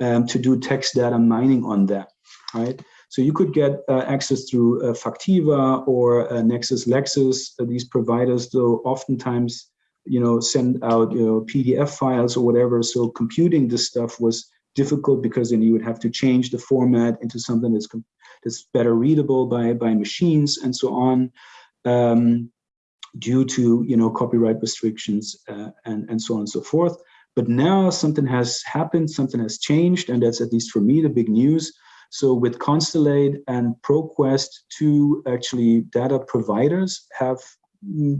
um, to do text data mining on that, right? So you could get uh, access through uh, Factiva or uh, Nexis Lexis. Uh, these providers, though, oftentimes, you know, send out you know PDF files or whatever. So computing this stuff was difficult because then you would have to change the format into something that's that's better readable by by machines and so on. Um, due to you know copyright restrictions uh, and and so on and so forth. But now something has happened, something has changed, and that's at least for me the big news. So with Constellate and ProQuest, two actually data providers have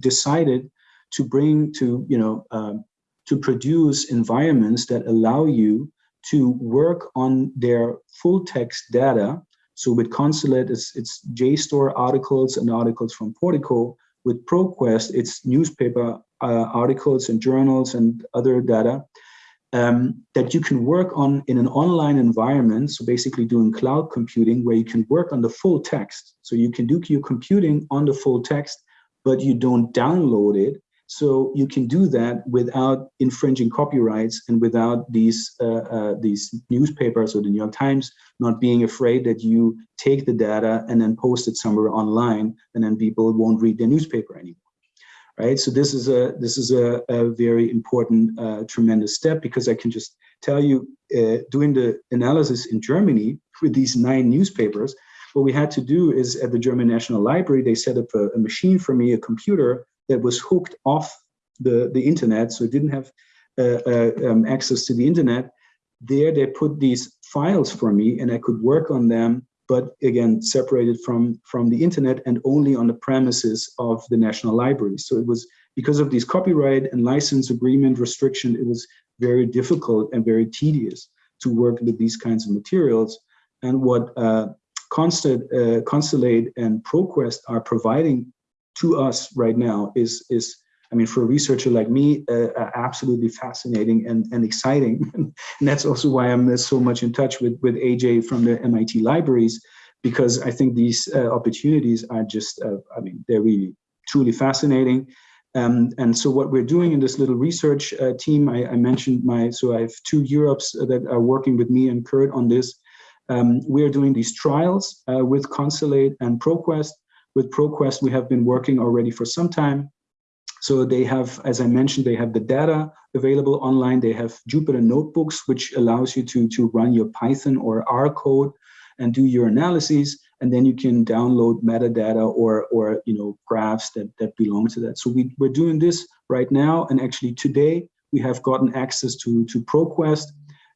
decided to bring to you know um, to produce environments that allow you to work on their full text data. So with Constellate, it's, it's JSTOR articles and articles from Portico with ProQuest, it's newspaper uh, articles and journals and other data um, that you can work on in an online environment. So basically doing cloud computing where you can work on the full text. So you can do your computing on the full text, but you don't download it. So you can do that without infringing copyrights and without these uh, uh, these newspapers or the New York Times not being afraid that you take the data and then post it somewhere online and then people won't read the newspaper anymore. Right. So this is a this is a, a very important, uh, tremendous step because I can just tell you, uh, doing the analysis in Germany with these nine newspapers, what we had to do is at the German National Library, they set up a, a machine for me, a computer that was hooked off the, the internet, so it didn't have uh, uh, um, access to the internet. There they put these files for me and I could work on them, but again, separated from, from the internet and only on the premises of the National Library. So it was because of these copyright and license agreement restriction, it was very difficult and very tedious to work with these kinds of materials. And what uh, Constant, uh, Constellate and ProQuest are providing to us right now is is I mean, for a researcher like me, uh, uh absolutely fascinating and, and exciting. and that's also why I'm uh, so much in touch with, with AJ from the MIT libraries, because I think these uh, opportunities are just, uh, I mean, they're really truly fascinating. Um, and so what we're doing in this little research uh, team, I, I, mentioned my, so I have two UROPs that are working with me and Kurt on this. Um, we're doing these trials with Constellate and ProQuest with ProQuest, we have been working already for some time. So they have, as I mentioned, they have the data available online. They have Jupyter notebooks, which allows you to, to run your Python or R code and do your analyses. And then you can download metadata or, or you know, graphs that, that belong to that. So we, we're doing this right now. And actually today, we have gotten access to, to ProQuest,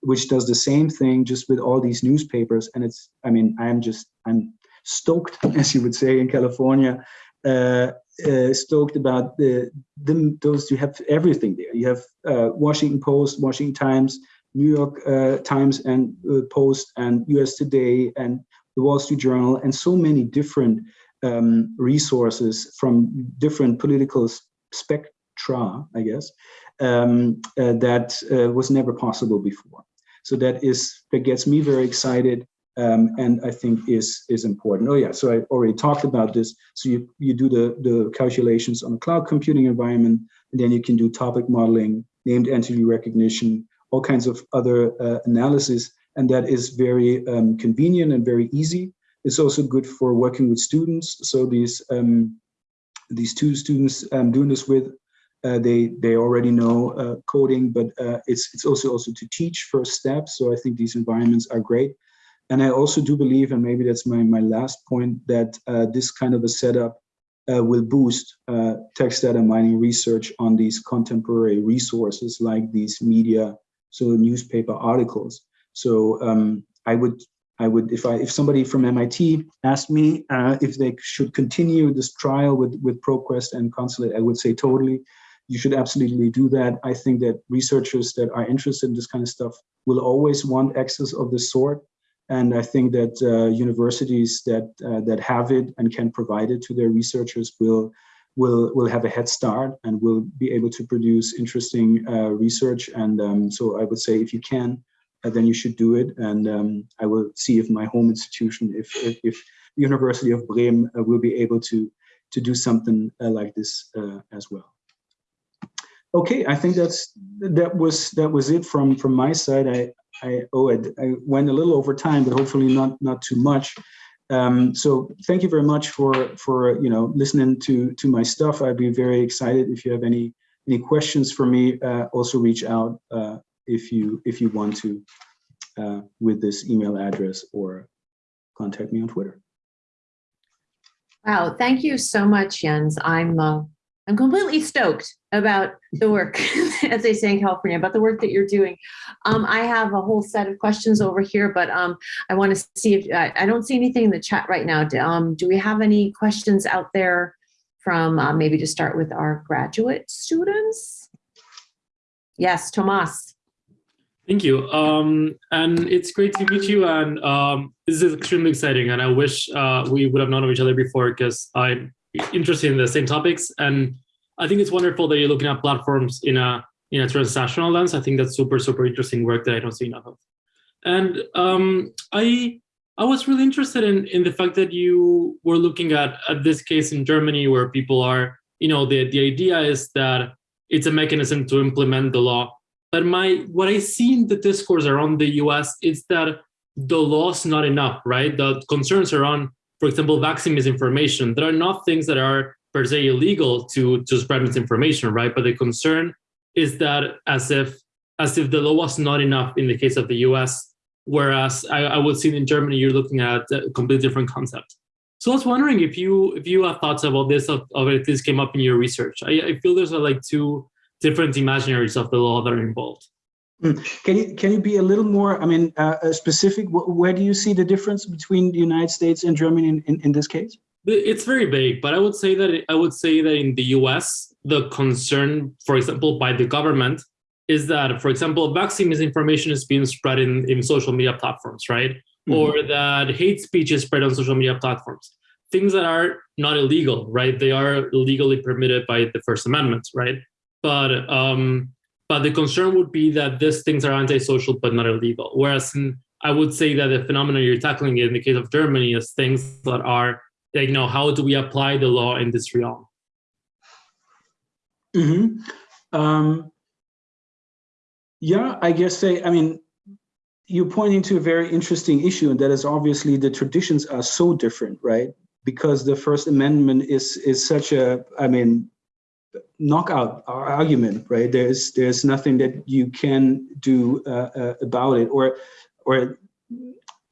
which does the same thing just with all these newspapers. And it's, I mean, I'm just, I'm stoked, as you would say in California, uh, uh, stoked about the, the, those you have everything there. You have uh, Washington Post, Washington Times, New York uh, Times and uh, Post, and U.S. Today, and the Wall Street Journal, and so many different um, resources from different political spectra, I guess, um, uh, that was never possible before. So that is that gets me very excited um, and I think is is important. Oh yeah, so I already talked about this. So you, you do the, the calculations on a cloud computing environment, and then you can do topic modeling, named entity recognition, all kinds of other uh, analysis, and that is very um, convenient and very easy. It's also good for working with students. So these um, these two students I'm doing this with, uh, they they already know uh, coding, but uh, it's it's also also to teach first steps. So I think these environments are great. And I also do believe, and maybe that's my, my last point, that uh, this kind of a setup uh, will boost uh, text data mining research on these contemporary resources like these media, so newspaper articles. So um, I would, I would, if I, if somebody from MIT asked me uh, if they should continue this trial with with ProQuest and Constellate, I would say totally. You should absolutely do that. I think that researchers that are interested in this kind of stuff will always want access of this sort. And I think that uh, universities that uh, that have it and can provide it to their researchers will will will have a head start and will be able to produce interesting uh, research. And um, so I would say if you can, uh, then you should do it. And um, I will see if my home institution, if if, if University of Bremen uh, will be able to to do something uh, like this as well. Okay, I think that's that was that was it from from my side. I I oh I, I, went a little over time, but hopefully not not too much. Um, so thank you very much for for you know listening to to my stuff. I'd be very excited if you have any any questions for me. Uh, also reach out uh, if you if you want to uh, with this email address or contact me on Twitter. Wow, thank you so much, Jens. I'm uh, I'm completely stoked about the work, as they say in California, about the work that you're doing. Um, I have a whole set of questions over here, but um, I want to see if I, I, don't see anything in the chat right now. Um, do we have any questions out there from uh, maybe to start with our graduate students? Yes, Tomas. Thank you. Um, and it's great to meet you. And um, this is extremely exciting. And I wish uh, we would have known of each other before because I'm interested in the same topics. And I think it's wonderful that you're looking at platforms in a in a transnational lens. I think that's super, super interesting work that I don't see enough of. And um, I I was really interested in, in the fact that you were looking at, at this case in Germany where people are, you know, the, the idea is that it's a mechanism to implement the law. But my what I see in the discourse around the US is that the law's not enough, right? The concerns around for example, vaccine misinformation. There are not things that are per se illegal to, to spread misinformation, right? But the concern is that as if as if the law was not enough in the case of the US, whereas I, I would see in Germany, you're looking at a completely different concept. So I was wondering if you if you have thoughts about this, of, if this came up in your research. I, I feel there's like two different imaginaries of the law that are involved. Hmm. Can you can you be a little more? I mean, uh, uh specific. Where do you see the difference between the United States and Germany in, in, in this case? It's very vague, but I would say that I would say that in the U.S. the concern, for example, by the government is that, for example, vaccine misinformation is being spread in, in social media platforms, right? Mm -hmm. Or that hate speech is spread on social media platforms. Things that are not illegal, right? They are legally permitted by the First Amendment, right? But um, but the concern would be that these things are antisocial but not illegal. Whereas in, I would say that the phenomenon you're tackling in the case of Germany is things that are, like, you know, how do we apply the law in this realm? Mm -hmm. um, yeah, I guess they, I mean, you're pointing to a very interesting issue, and that is obviously the traditions are so different, right? Because the First Amendment is is such a, I mean, knockout argument, right? There's there's nothing that you can do uh, uh, about it, or or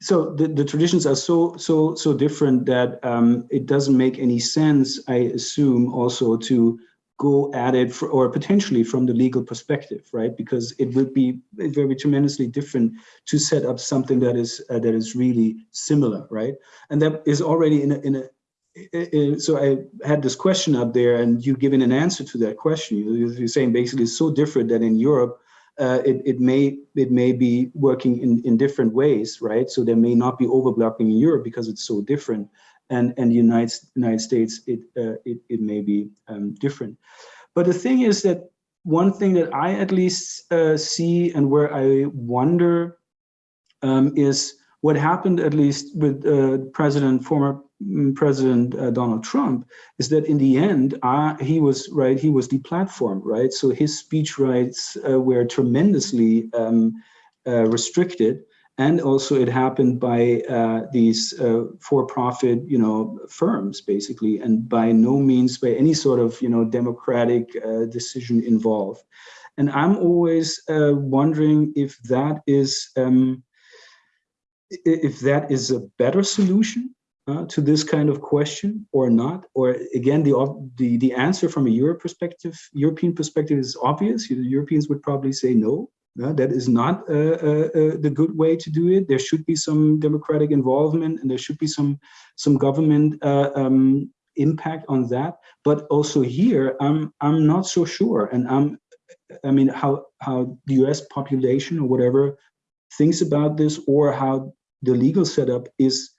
so the, the traditions are so so so different that um, it doesn't make any sense. I assume also to go at it for, or potentially from the legal perspective, right? Because it would be very tremendously different to set up something that is uh, that is really similar, right? And that is already in a, in a so I had this question up there and you giving an answer to that question. You're saying basically it's so different that in Europe, uh, it, it may it may be working in, in different ways, right? So there may not be overblocking in Europe because it's so different. And and the United, United States, it, uh, it, it may be um, different. But the thing is that one thing that I at least uh, see and where I wonder um, is what happened at least with uh, President, former mm, President uh, Donald Trump, is that in the end, uh, he was right, he was deplatformed, right? So his speech rights uh, were tremendously um, uh, restricted. And also it happened by uh, these for-profit, you know, firms, basically, and by no means by any sort of, you know, democratic decision involved. And I'm always wondering if that is, um, if that is a better solution uh, to this kind of question or not, or again, the, the, the answer from a Europe perspective, European perspective is obvious. The Europeans would probably say no, uh, that is not uh, uh, uh, the good way to do it. There should be some democratic involvement and there should be some, some government uh, um, impact on that. But also here, I'm, I'm not so sure. And I'm, I mean, how, how the US population or whatever thinks about this or how the legal setup is,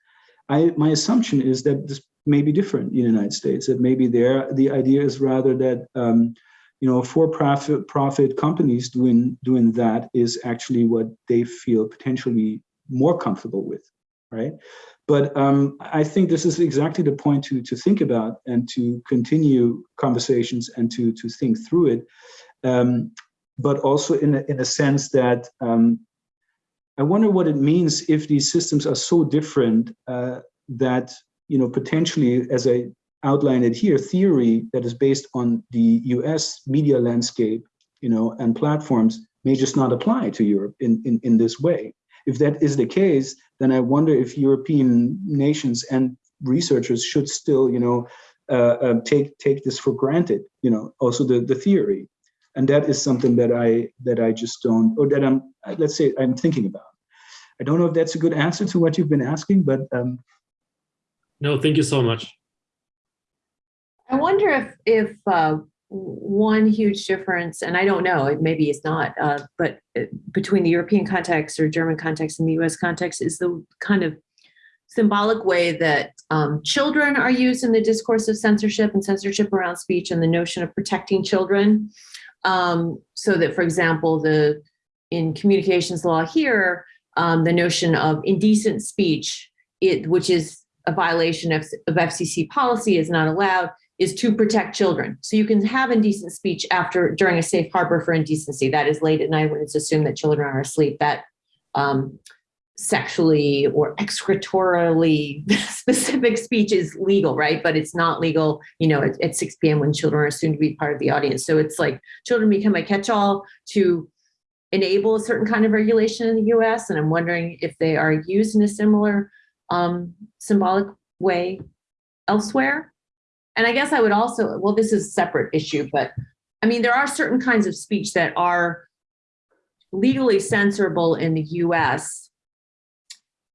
I, my assumption is that this may be different in the United States, that maybe there the idea is rather that um, you know for-profit profit companies doing doing that is actually what they feel potentially more comfortable with, right? But um, I think this is exactly the point to to think about and to continue conversations and to to think through it. Um, but also in a, in a sense that um, I wonder what it means if these systems are so different uh, that, you know, potentially, as I outlined it here, theory that is based on the US media landscape, you know, and platforms may just not apply to Europe in, in, in this way. If that is the case, then I wonder if European nations and researchers should still, you know, uh, uh, take take this for granted, you know, also the, the theory. And that is something that I that I just don't, or that I'm, let's say I'm thinking about. I don't know if that's a good answer to what you've been asking, but um, No, thank you so much. I wonder if if uh, one huge difference, and I don't know, maybe it's not, uh, but uh, between the European context or German context and the U.S. context is the kind of symbolic way that um, children are used in the discourse of censorship and censorship around speech and the notion of protecting children. Um, so that, for example, the in communications law here, um, the notion of indecent speech, it, which is a violation of, of FCC policy, is not allowed, is to protect children. So you can have indecent speech after during a safe harbor for indecency. That is late at night when it's assumed that children are asleep. That um, sexually or excretorily specific speech is legal, right? But it's not legal, you know, at, at 6 p.m. when children are assumed to be part of the audience. So it's like children become a catch-all to enable a certain kind of regulation in the US. And I'm wondering if they are used in a similar um, symbolic way elsewhere. And I guess I would also, well, this is a separate issue, but I mean, there are certain kinds of speech that are legally censorable in the US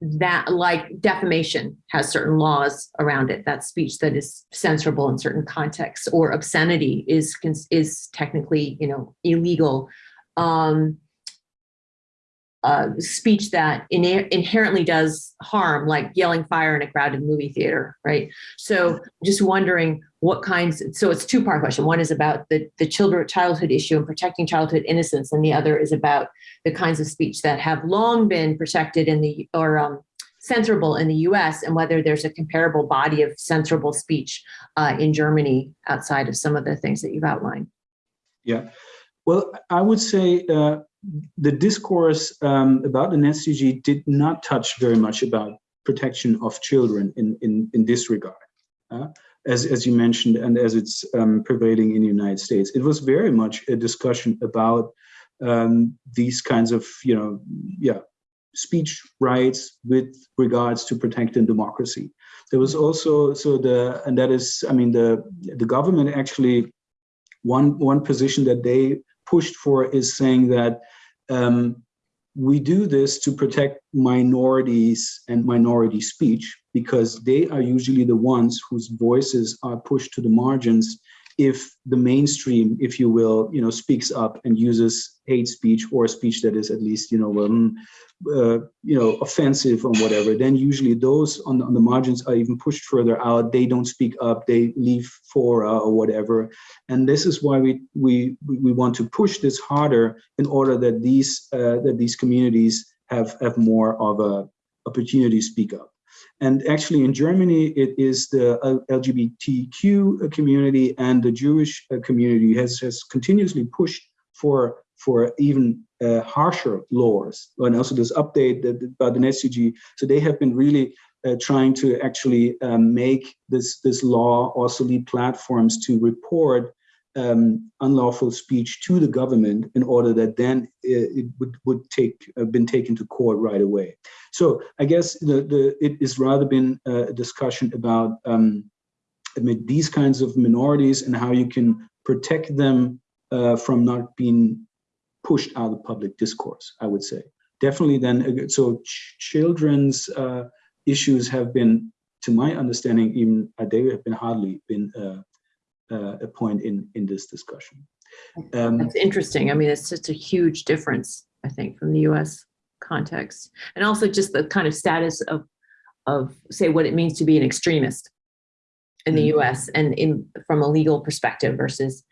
that like defamation has certain laws around it. That speech that is censorable in certain contexts or obscenity is is technically you know illegal. Um uh, speech that in inherently does harm, like yelling fire in a crowded movie theater, right? So just wondering what kinds, so it's two part question. One is about the, the children, childhood issue and protecting childhood innocence. And the other is about the kinds of speech that have long been protected in the, or um, censorable in the US and whether there's a comparable body of censorable speech uh, in Germany outside of some of the things that you've outlined. Yeah, well, I would say uh, the discourse um, about the NetzDG did not touch very much about protection of children in, in, in this regard, uh, as, as you mentioned, and as it's um, prevailing in the United States. It was very much a discussion about um, these kinds of, you know, yeah, speech rights with regards to protecting democracy. There was also, so the, and that is, I mean, the, the government actually, one, one position that they pushed for is saying that um, we do this to protect minorities and minority speech because they are usually the ones whose voices are pushed to the margins if the mainstream, if you will, you know, speaks up and uses hate speech or speech that is at least, you know, um, uh, you know, offensive or whatever, then usually those on, on the margins are even pushed further out. They don't speak up. They leave fora or whatever. And this is why we we we want to push this harder in order that these uh, that these communities have have more of a opportunity to speak up. And actually in Germany, it is the LGBTQ community and the Jewish uh, community has, has continuously pushed for, for even uh, harsher laws. And also this update that, about the NetzDG. So they have been really uh, trying to actually um, make this, this law also lead platforms to report um, unlawful speech to the government in order that then it, would, would take uh, been taken to court right away. So I guess the, the it is rather been a discussion about um, these kinds of minorities and how you can protect them uh, from not being pushed out of public discourse, I would say. Definitely then, so ch children's uh, issues have been, to my understanding, even uh, they have been hardly been uh, uh, a point in in this discussion. Um, That's interesting. I mean, it's just a huge difference, I think, from the U.S. context, and also just the kind of status of of say what it means to be an extremist in the mm-hmm. U.S. and in from a legal perspective versus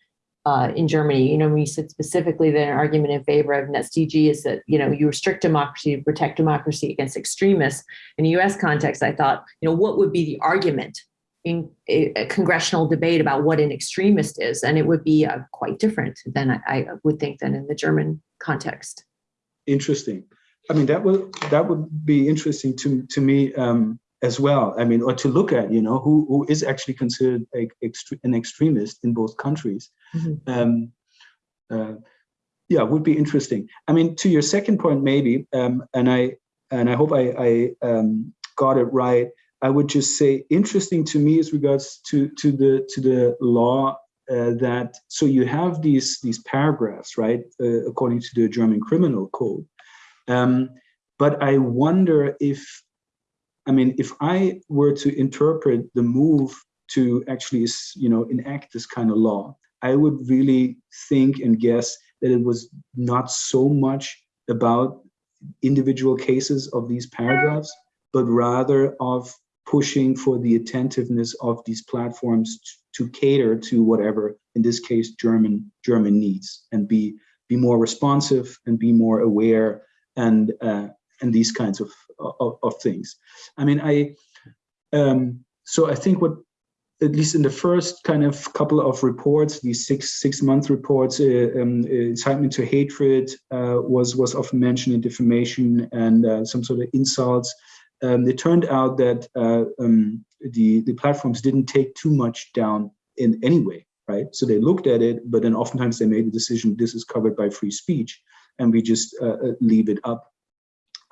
uh, in Germany. You know, when you said specifically that an argument in favor of NetzDG is that you know you restrict democracy to protect democracy against extremists. In the U.S. context, I thought, you know, what would be the argument in a, a, congressional debate about what an extremist is, and it would be uh, quite different than I, I, would think than in the German context. Interesting. I mean, that would that would be interesting to to me um, as well. I mean, or to look at, you know, who, who is actually considered a, extre an extremist in both countries. Mhm. Um, uh, yeah, would be interesting. I mean, to your second point, maybe, um, and I and I hope I, I um, got it right. I would just say interesting to me as regards to to the to the law uh, that so you have these these paragraphs, right, uh, according to the German criminal code. Um, but I wonder if, I mean, if I were to interpret the move to actually, you know, enact this kind of law, I would really think and guess that it was not so much about individual cases of these paragraphs, but rather of pushing for the attentiveness of these platforms to cater to whatever, in this case, German German needs, and be be more responsive and be more aware and uh, and these kinds of, of, of things. I mean, I um, so I think what at least in the first kind of couple of reports, these six six month reports, uh, um, incitement to hatred uh, was was often mentioned in defamation and uh, some sort of insults. Um, it turned out that uh, um, the the platforms didn't take too much down in any way, right? So they looked at it, but then oftentimes they made the decision this is covered by free speech, and we just uh, uh, leave it up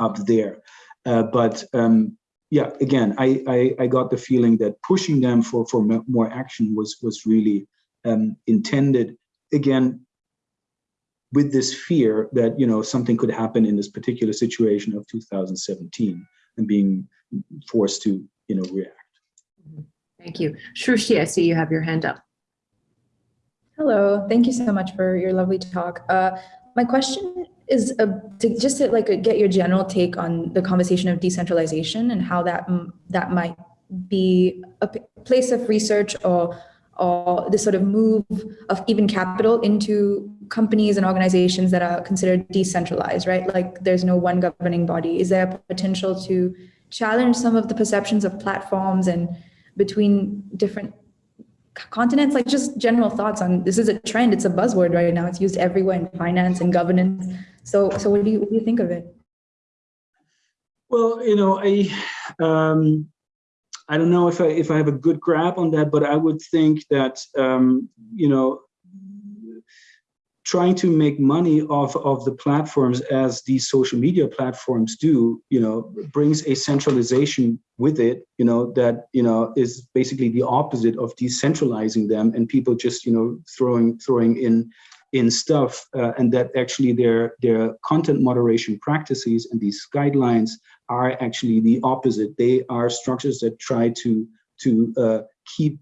up there. but um, yeah, again, I, I, I got the feeling that pushing them for for more action was was really um, intended again with this fear that you know something could happen in this particular situation of 2017 and being forced to you know react. Thank you, Shrushi. I see you have your hand up. Hello, thank you so much for your lovely talk. Uh, my question is uh, to just to like get your general take on the conversation of decentralization and how that that might be a place of research or or this sort of move of even capital into companies and organizations that are considered decentralized, right? Like there's no one governing body. Is there a potential to challenge some of the perceptions of platforms and between different continents? Like just general thoughts on this is a trend. It's a buzzword right now. It's used everywhere in finance and governance. So, so what do you what do you think of it? Well, you know, I um, I don't know if I if I have a good grab on that, but I would think that um, you know trying to make money off of the platforms as these social media platforms do, you know, brings a centralization with it, you know, that, you know, is basically the opposite of decentralizing them and people just, you know, throwing, throwing in, in stuff uh, and that actually their, their content moderation practices and these guidelines are actually the opposite. They are structures that try to, to uh, keep,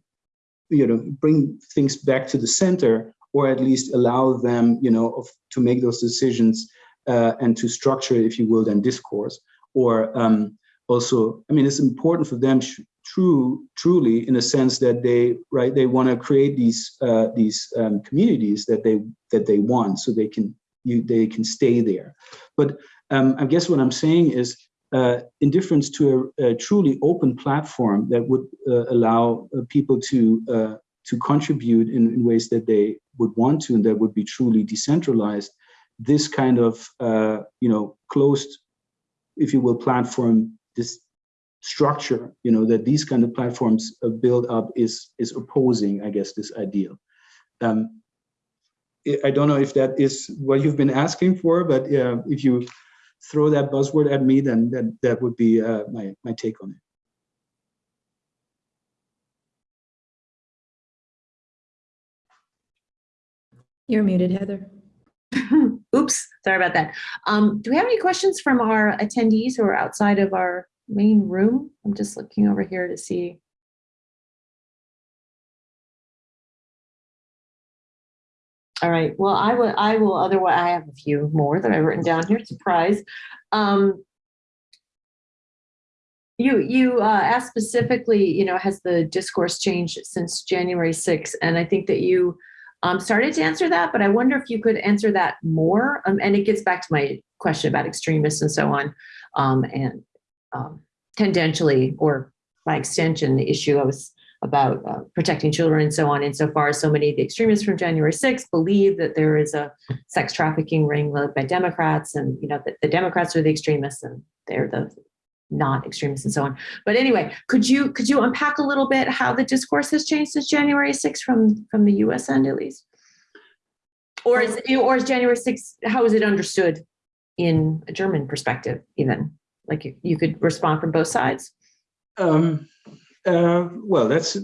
you know, bring things back to the center or at least allow them, you know, of, to make those decisions uh, and to structure, if you will, then discourse. Or um, also, I mean, it's important for them true, truly, in a sense that they, right, they want to create these uh, these um, communities that they that they want, so they can you they can stay there. But um, I guess what I'm saying is, uh, in difference to a, a, truly open platform that would uh, allow uh, people to uh, to contribute in, in, ways that they would want to and that would be truly decentralized, this kind of, uh, you know, closed, if you will, platform, this structure, you know, that these kind of platforms build up is, is opposing, I guess, this ideal. Um, I don't know if that is what you've been asking for, but uh, if you throw that buzzword at me, then that, that would be uh, my, my take on it. You're muted, Heather. Oops, sorry about that. Um, do we have any questions from our attendees who are outside of our main room? I'm just looking over here to see. All right, well, I will, I will, otherwise, I have a few more that I've written down here, surprise. Um, you you uh, asked specifically, you know, has the discourse changed since January 6th? And I think that you um, started to answer that, but I wonder if you could answer that more. Um, and it gets back to my question about extremists and so on, um, and um, tendentially or by extension, the issue I was about uh, protecting children and so on. Insofar as so many of the extremists from January 6th believe that there is a sex trafficking ring led by Democrats, and you know that the Democrats are the extremists and they're the not extremists and so on. But anyway, could you could you unpack a little bit how the discourse has changed since January 6th from from the U.S. end at least, or is or is January 6th how is it understood in a German perspective even? Like you, you could respond from both sides. Um, uh, well, that's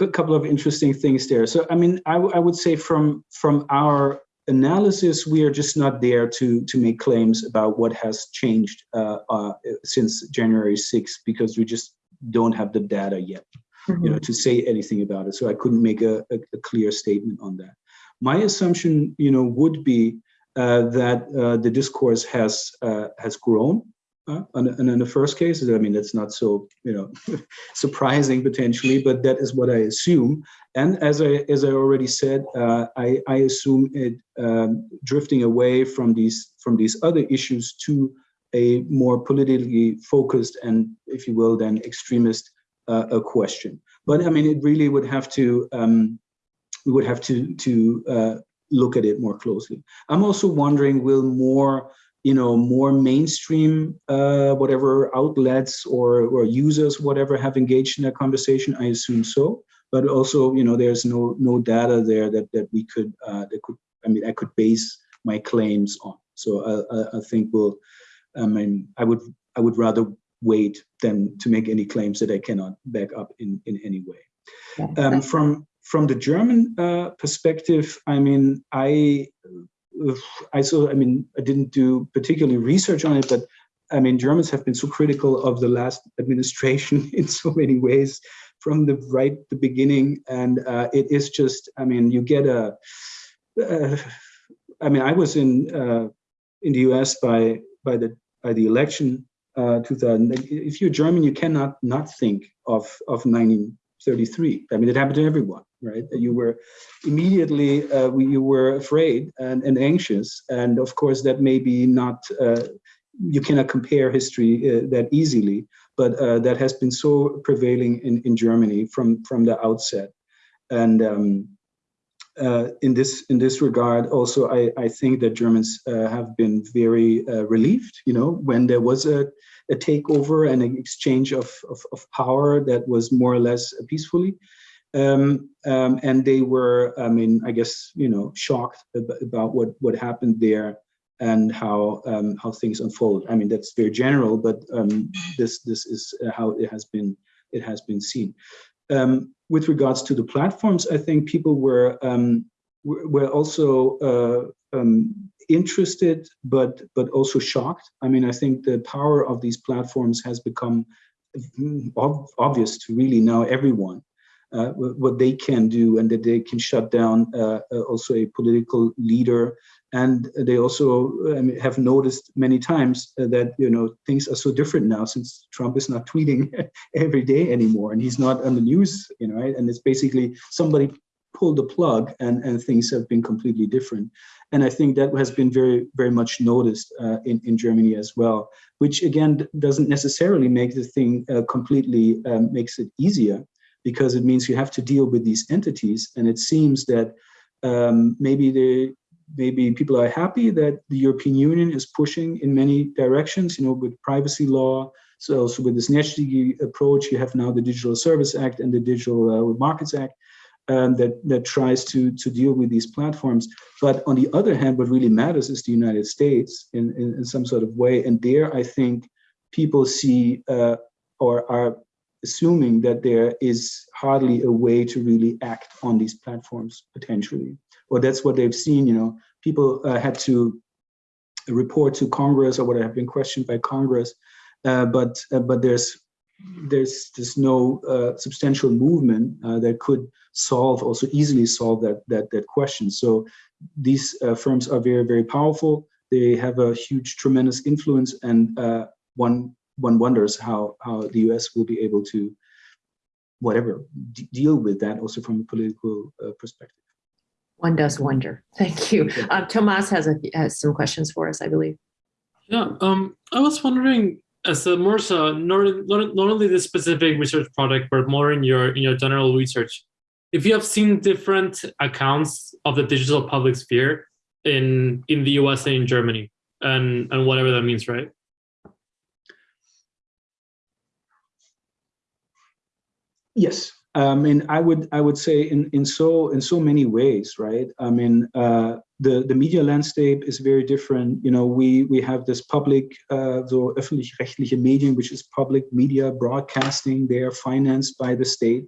a couple of interesting things there. So, I mean, I, I would say from from our analysis, we are just not there to to make claims about what has changed uh, uh, since January 6th because we just don't have the data yet, you know, to say anything about it. So I couldn't make a, a, a clear statement on that. My assumption, you know, would be uh, that uh, the discourse has uh, has grown uh, and, and in the first case, I mean, it's not so, you know, surprising potentially, but that is what I assume. And as I as I already said, uh, I, I assume it um, drifting away from these from these other issues to a more politically focused and, if you will, then extremist uh, a question. But I mean, it really would have to um, we would have to to uh, look at it more closely. I'm also wondering, will more you know more mainstream uh, whatever outlets or or users whatever have engaged in that conversation i assume so. But also you know there's no no data there that that we could uh, that could i mean i could base my claims on. So i i think we'll i mean i would i would rather wait than to make any claims that i cannot back up in in any way. Um, from from the german uh, perspective i mean i I saw, I mean, I didn't do particularly research on it, but I mean, Germans have been so critical of the last administration in so many ways from the right the beginning. And uh, it is just, I mean, you get a. Uh, I mean, I was in uh, in the US by by the by the election uh, 2000. If you're German, you cannot not think of of 1933. I mean, it happened to everyone right? You were immediately uh, you were afraid and, and anxious, and of course that may be not uh, you cannot compare history uh, that easily, but uh, that has been so prevailing in, in Germany from from the outset, and. Um, uh, in this in this regard, also I, I think that Germans uh, have been very relieved. You know, when there was a, a takeover and an exchange of, of, of power that was more or less peacefully, um, um, and they were, I mean, I guess you know, shocked about what what happened there and how um, how things unfold. I mean, that's very general, but um, this this is how it has been it has been seen. Um, with regards to the platforms, I think people were um, were also uh, interested, but but also shocked. I mean, I think the power of these platforms has become ob obvious to really now everyone what they can do and that they can shut down uh, uh also a political leader. And they also have noticed many times uh, that you know things are so different now since Trump is not tweeting every day anymore and he's not on the news, you know, right? And it's basically somebody pulled the plug and, and things have been completely different. And I think that has been very, very much noticed uh, in, in Germany as well, which again doesn't necessarily make the thing uh, completely um, makes it easier because it means you have to deal with these entities. And it seems that um, maybe they, maybe people are happy that the European Union is pushing in many directions, you know, with privacy law. So also with this NetzDG approach, you have now the Digital Service Act and the Digital uh, Markets Act um, that, that tries to, to deal with these platforms. But on the other hand, what really matters is the United States in, in, in some sort of way. And there, I think people see uh, or are assuming that there is hardly a way to really act on these platforms potentially. Or that's what they've seen you know. People uh, had to report to congress or what have been questioned by congress uh, but uh, but there's there's there's no uh, substantial movement uh, that could solve also easily solve that that that question. So these uh, firms are very very powerful. They have a huge tremendous influence and one one wonders how how the U.S. will be able to whatever deal with that also from a political uh, perspective. One does wonder. Thank you. Um, Tomas has, a, has some questions for us, I believe. Yeah, um, I was wondering, as a more so not, not, not only this specific research project, but more in your in your general research, if you have seen different accounts of the digital public sphere in in the US and in Germany, and and whatever that means, right? Yes, I mean, I would I would say in in so in so many ways, right? I mean, uh, the the media landscape is very different. You know, we we have this public, uh, so öffentlich-rechtliche Medien, which is public media broadcasting. They are financed by the state.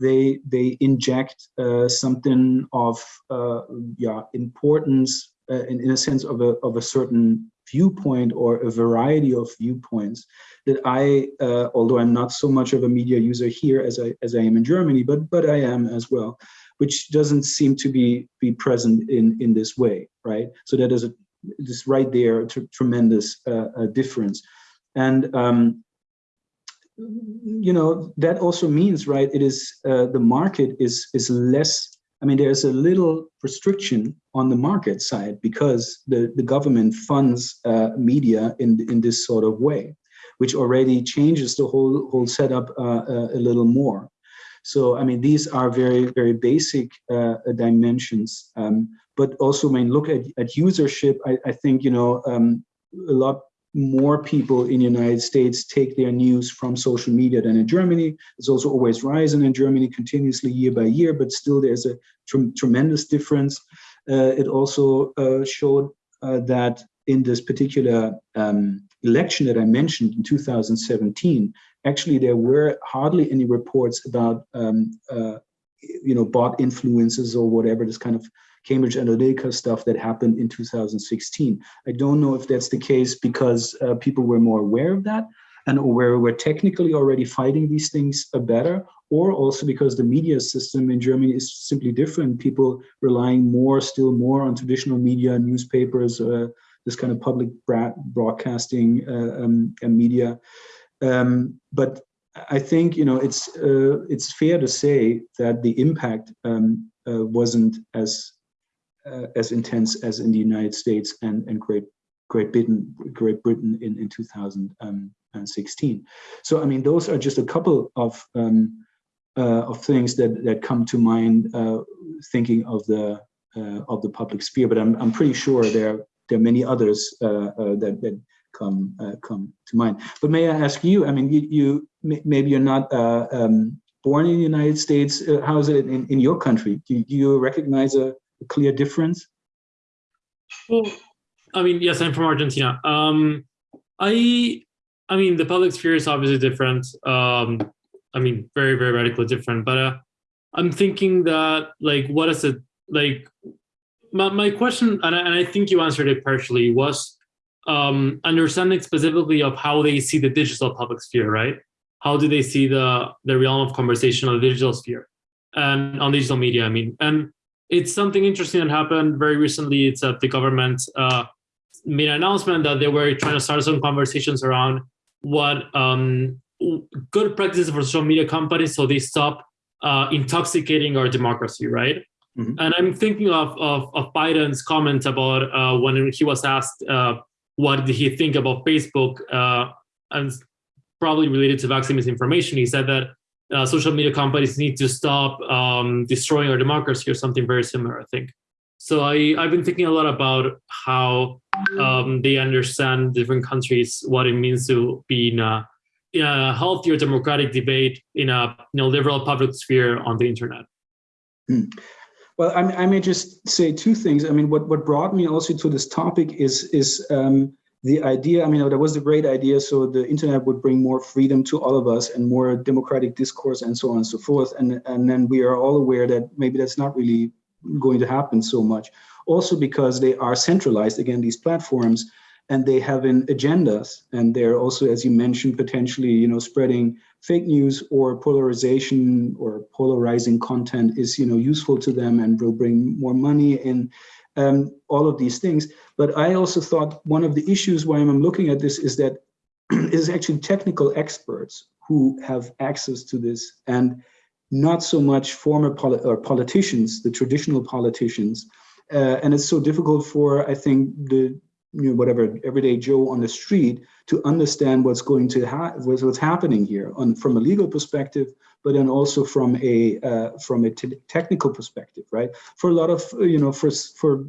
They they inject uh, something of uh, yeah importance uh, in in a sense of a of a certain viewpoint or a variety of viewpoints that I, uh, although I'm not so much of a media user here as I as I am in Germany, but but I am as well, which doesn't seem to be be present in in this way, right? So that is a this right there a tremendous uh, uh, difference, and um, you know that also means right. It is uh, the market is is less I mean, there's a little restriction on the market side because the, the government funds uh, media in, in this sort of way, which already changes the whole, whole setup uh, uh, a little more. So, I mean, these are very, very basic uh, dimensions. Um, but also when look at, at usership, I, I think, you know, um, a lot more people in the United States take their news from social media than in Germany. It's also always rising in Germany continuously year by year, but still there's a tr tremendous difference. Uh, it also uh, showed uh, that in this particular um, election that I mentioned in 2017, actually there were hardly any reports about um, uh, you know, bot influences or whatever, this kind of Cambridge Analytica stuff that happened in 2016. I don't know if that's the case because uh, people were more aware of that and where we're technically already fighting these things better, or also because the media system in Germany is simply different. People relying more, still more on traditional media, newspapers, uh, this kind of public broadcasting uh, um, and media. Um, but I think you know it's uh, it's fair to say that the impact um, uh, wasn't as uh, as intense as in the United States and and Great Great Britain Great Britain in in 2016. So I mean those are just a couple of um, uh, of things that that come to mind uh, thinking of the uh, of the public sphere. But I'm I'm pretty sure there there are many others that that come uh, come to mind. But may I ask you? I mean, you, you maybe you're not uh, um, born in the United States. Uh, how is it in, in your country? Do, do you recognize a, a, clear difference? Well, I mean, yes, I'm from Argentina. Um, I I mean, the public sphere is obviously different. Um, I mean, very very radically different. But uh, I'm thinking that like, what is it like? My, my question, and I, and I think you answered it partially, was um, understanding specifically of how they see the digital public sphere, right? How do they see the, the realm of conversation on the digital sphere and on digital media, I mean. And it's something interesting that happened very recently. It's that the government uh, made an announcement that they were trying to start some conversations around what um, good practices for social media companies so they stop uh, intoxicating our democracy, right? Mm -hmm. And I'm thinking of, of, of, Biden's comment about uh, when he was asked uh, what did he think about Facebook uh, and probably related to vaccine misinformation. He said that uh, social media companies need to stop um, destroying our democracy or something very similar, I think. So I, I've been thinking a lot about how um, they understand different countries, what it means to be in a, in a healthier democratic debate in a you know, liberal public sphere on the internet. Hmm. Well, I, I, may just say two things. I mean, what, what brought me also to this topic is, is um, the idea, I mean, that was a great idea. So the internet would bring more freedom to all of us and more democratic discourse and so on and so forth. And, and then we are all aware that maybe that's not really going to happen so much. Also because they are centralized, again, these platforms, and they have an agendas. And they're also, as you mentioned, potentially, you know, spreading fake news or polarization or polarizing content is you know useful to them and will bring more money in um, all of these things. But I also thought one of the issues why I'm looking at this is that is actually technical experts who have access to this and not so much former poli or politicians, the traditional politicians. Uh, and it's so difficult for, I think, the you know, whatever everyday Joe on the street to understand what's going to ha what's happening here on from a legal perspective, but then also from a uh, from a technical perspective, right? For a lot of you know, for for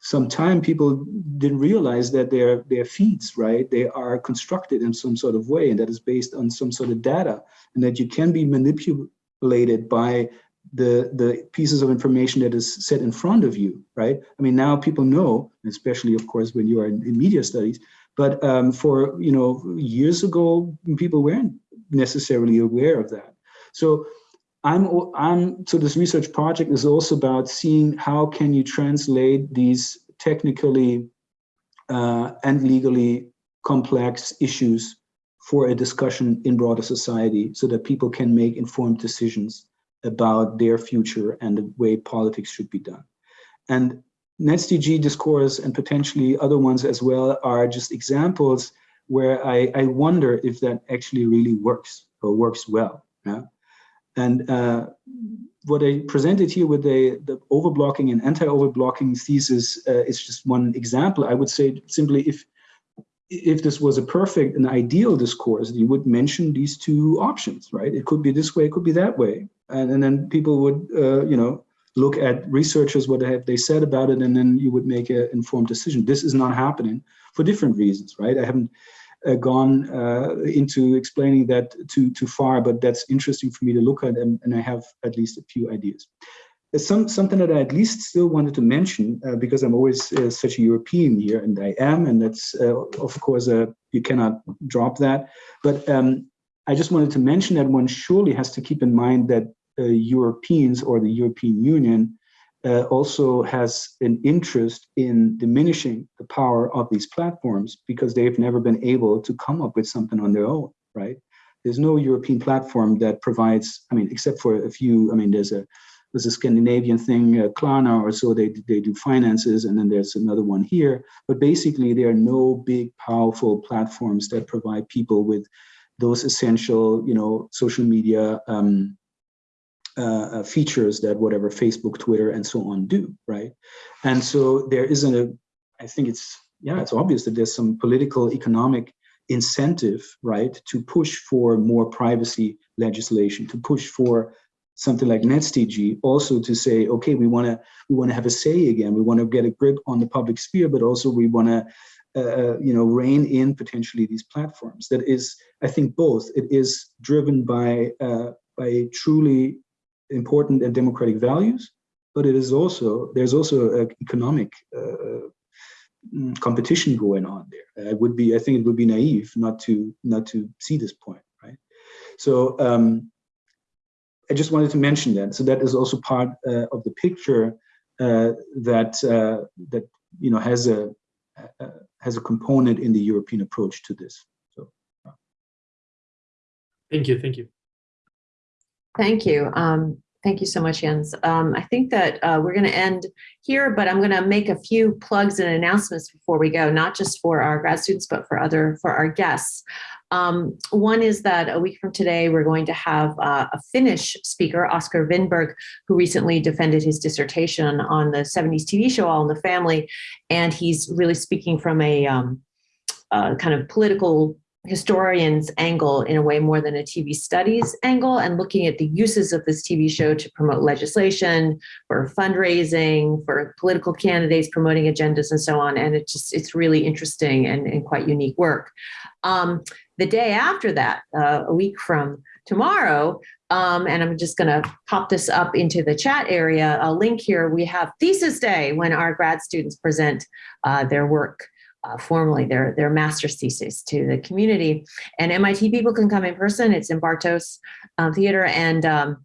some time people didn't realize that their their feeds right they are constructed in some sort of way and that is based on some sort of data and that you can be manipulated by the the pieces of information that is set in front of you right? I mean now people know especially of course when you are in, in media studies but um, for you know years ago people weren't necessarily aware of that. So I'm, I'm, so this research project is also about seeing how can you translate these technically uh, and legally complex issues for a discussion in broader society so that people can make informed decisions about their future and the way politics should be done. And NetzDG discourse and potentially other ones as well are just examples where I, I wonder if that actually really works or works well. Yeah? And uh, what I presented here with the, the overblocking and anti-overblocking thesis uh, is just one example. I would say simply if if this was a perfect and ideal discourse, you would mention these two options, right? It could be this way, it could be that way. And, and then people would, uh, you know, look at researchers, what they have they said about it, and then you would make an informed decision. This is not happening for different reasons, right? I haven't gone uh, into explaining that too too far, but that's interesting for me to look at, and, and I have at least a few ideas. Some something that I at least still wanted to mention uh, because I'm always uh, such a European here, and I am, and that's uh, of course uh, you cannot drop that. But um, I just wanted to mention that one surely has to keep in mind that Europeans or the European Union uh, also has an interest in diminishing the power of these platforms because they've never been able to come up with something on their own, right? There's no European platform that provides, I mean, except for a few, I mean, there's a there's a Scandinavian thing, uh, Klarna or so, they, they do finances, and then there's another one here. But basically, there are no big, powerful platforms that provide people with those essential, you know, social media um, uh, uh, features that whatever Facebook, Twitter, and so on do, right? And so there isn't a, I think it's, yeah, it's obvious that there's some political, economic incentive, right, to push for more privacy legislation, to push for something like NetzDG, also to say, okay, we want to we want to have a say again, we want to get a grip on the public sphere, but also we want to uh, you know, rein in potentially these platforms. That is, I think, both. It is driven by uh, by truly important and democratic values, but it is also there's also economic uh, mm, competition going on there. I would be I think it would be naive not to not to see this point, right? So um, I just wanted to mention that. So that is also part uh, of the picture uh, that uh, that you know has a has a component in the European approach to this. So. Thank you. Thank you. Thank you. Um, thank you so much, Jens. Um, I think that uh, we're going to end here, but I'm going to make a few plugs and announcements before we go, not just for our grad students, but for other for our guests. Um, one is that a week from today, we're going to have uh, a Finnish speaker, Oscar Winberg, who recently defended his dissertation on the 70s TV show All in the Family. And he's really speaking from a um, uh, kind of political historian's angle in a way more than a TV studies angle and looking at the uses of this TV show to promote legislation, for fundraising, for political candidates, promoting agendas and so on. And it just, it's really interesting and, and quite unique work. Um, the day after that, uh, a week from tomorrow, um, and I'm just gonna pop this up into the chat area, a link here, we have Thesis Day when our grad students present uh, their work uh, formally their, their master's thesis to the community. And MIT people can come in person. It's in Bartos um, Theater. And um,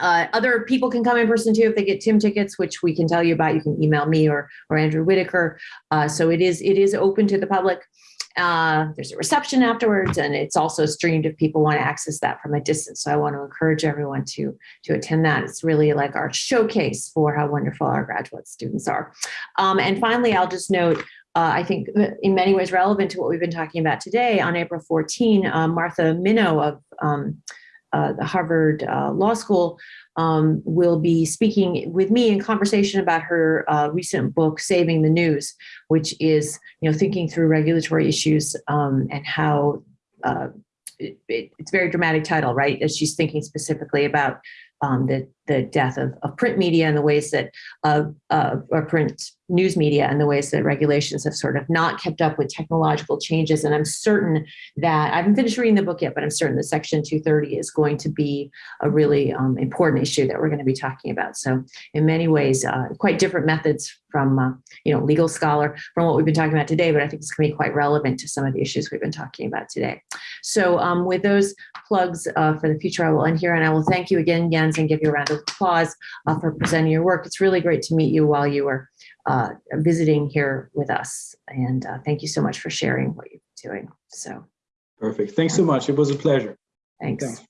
uh, other people can come in person too if they get Tim tickets, which we can tell you about. You can email me or, or Andrew Whitacre. Uh, so it is, it is open to the public. Uh, there's a reception afterwards, and it's also streamed if people want to access that from a distance. So I want to encourage everyone to, to attend that. It's really like our showcase for how wonderful our graduate students are. Um, and finally, I'll just note uh, I think in many ways relevant to what we've been talking about today. On April 14, uh, Martha Minow of um, uh, the Harvard uh, Law School um, will be speaking with me in conversation about her uh, recent book, Saving the News, which is you know thinking through regulatory issues um, and how uh, it, it, it's a very dramatic title, right? As she's thinking specifically about um, the the death of, of print media and the ways that uh, uh, or print news media and the ways that regulations have sort of not kept up with technological changes. And I'm certain that I haven't finished reading the book yet, but I'm certain that Section 230 is going to be a really um, important issue that we're going to be talking about. So in many ways, uh, quite different methods from, uh, you know, legal scholar from what we've been talking about today, but I think it's going to be quite relevant to some of the issues we've been talking about today. So um, with those plugs uh, for the future, I will end here and I will thank you again, Jens, and give you a round of applause uh, for presenting your work. It's really great to meet you while you were uh, visiting here with us. And uh, thank you so much for sharing what you're doing. So Perfect. Thanks so much. It was a pleasure. thanks. Thanks.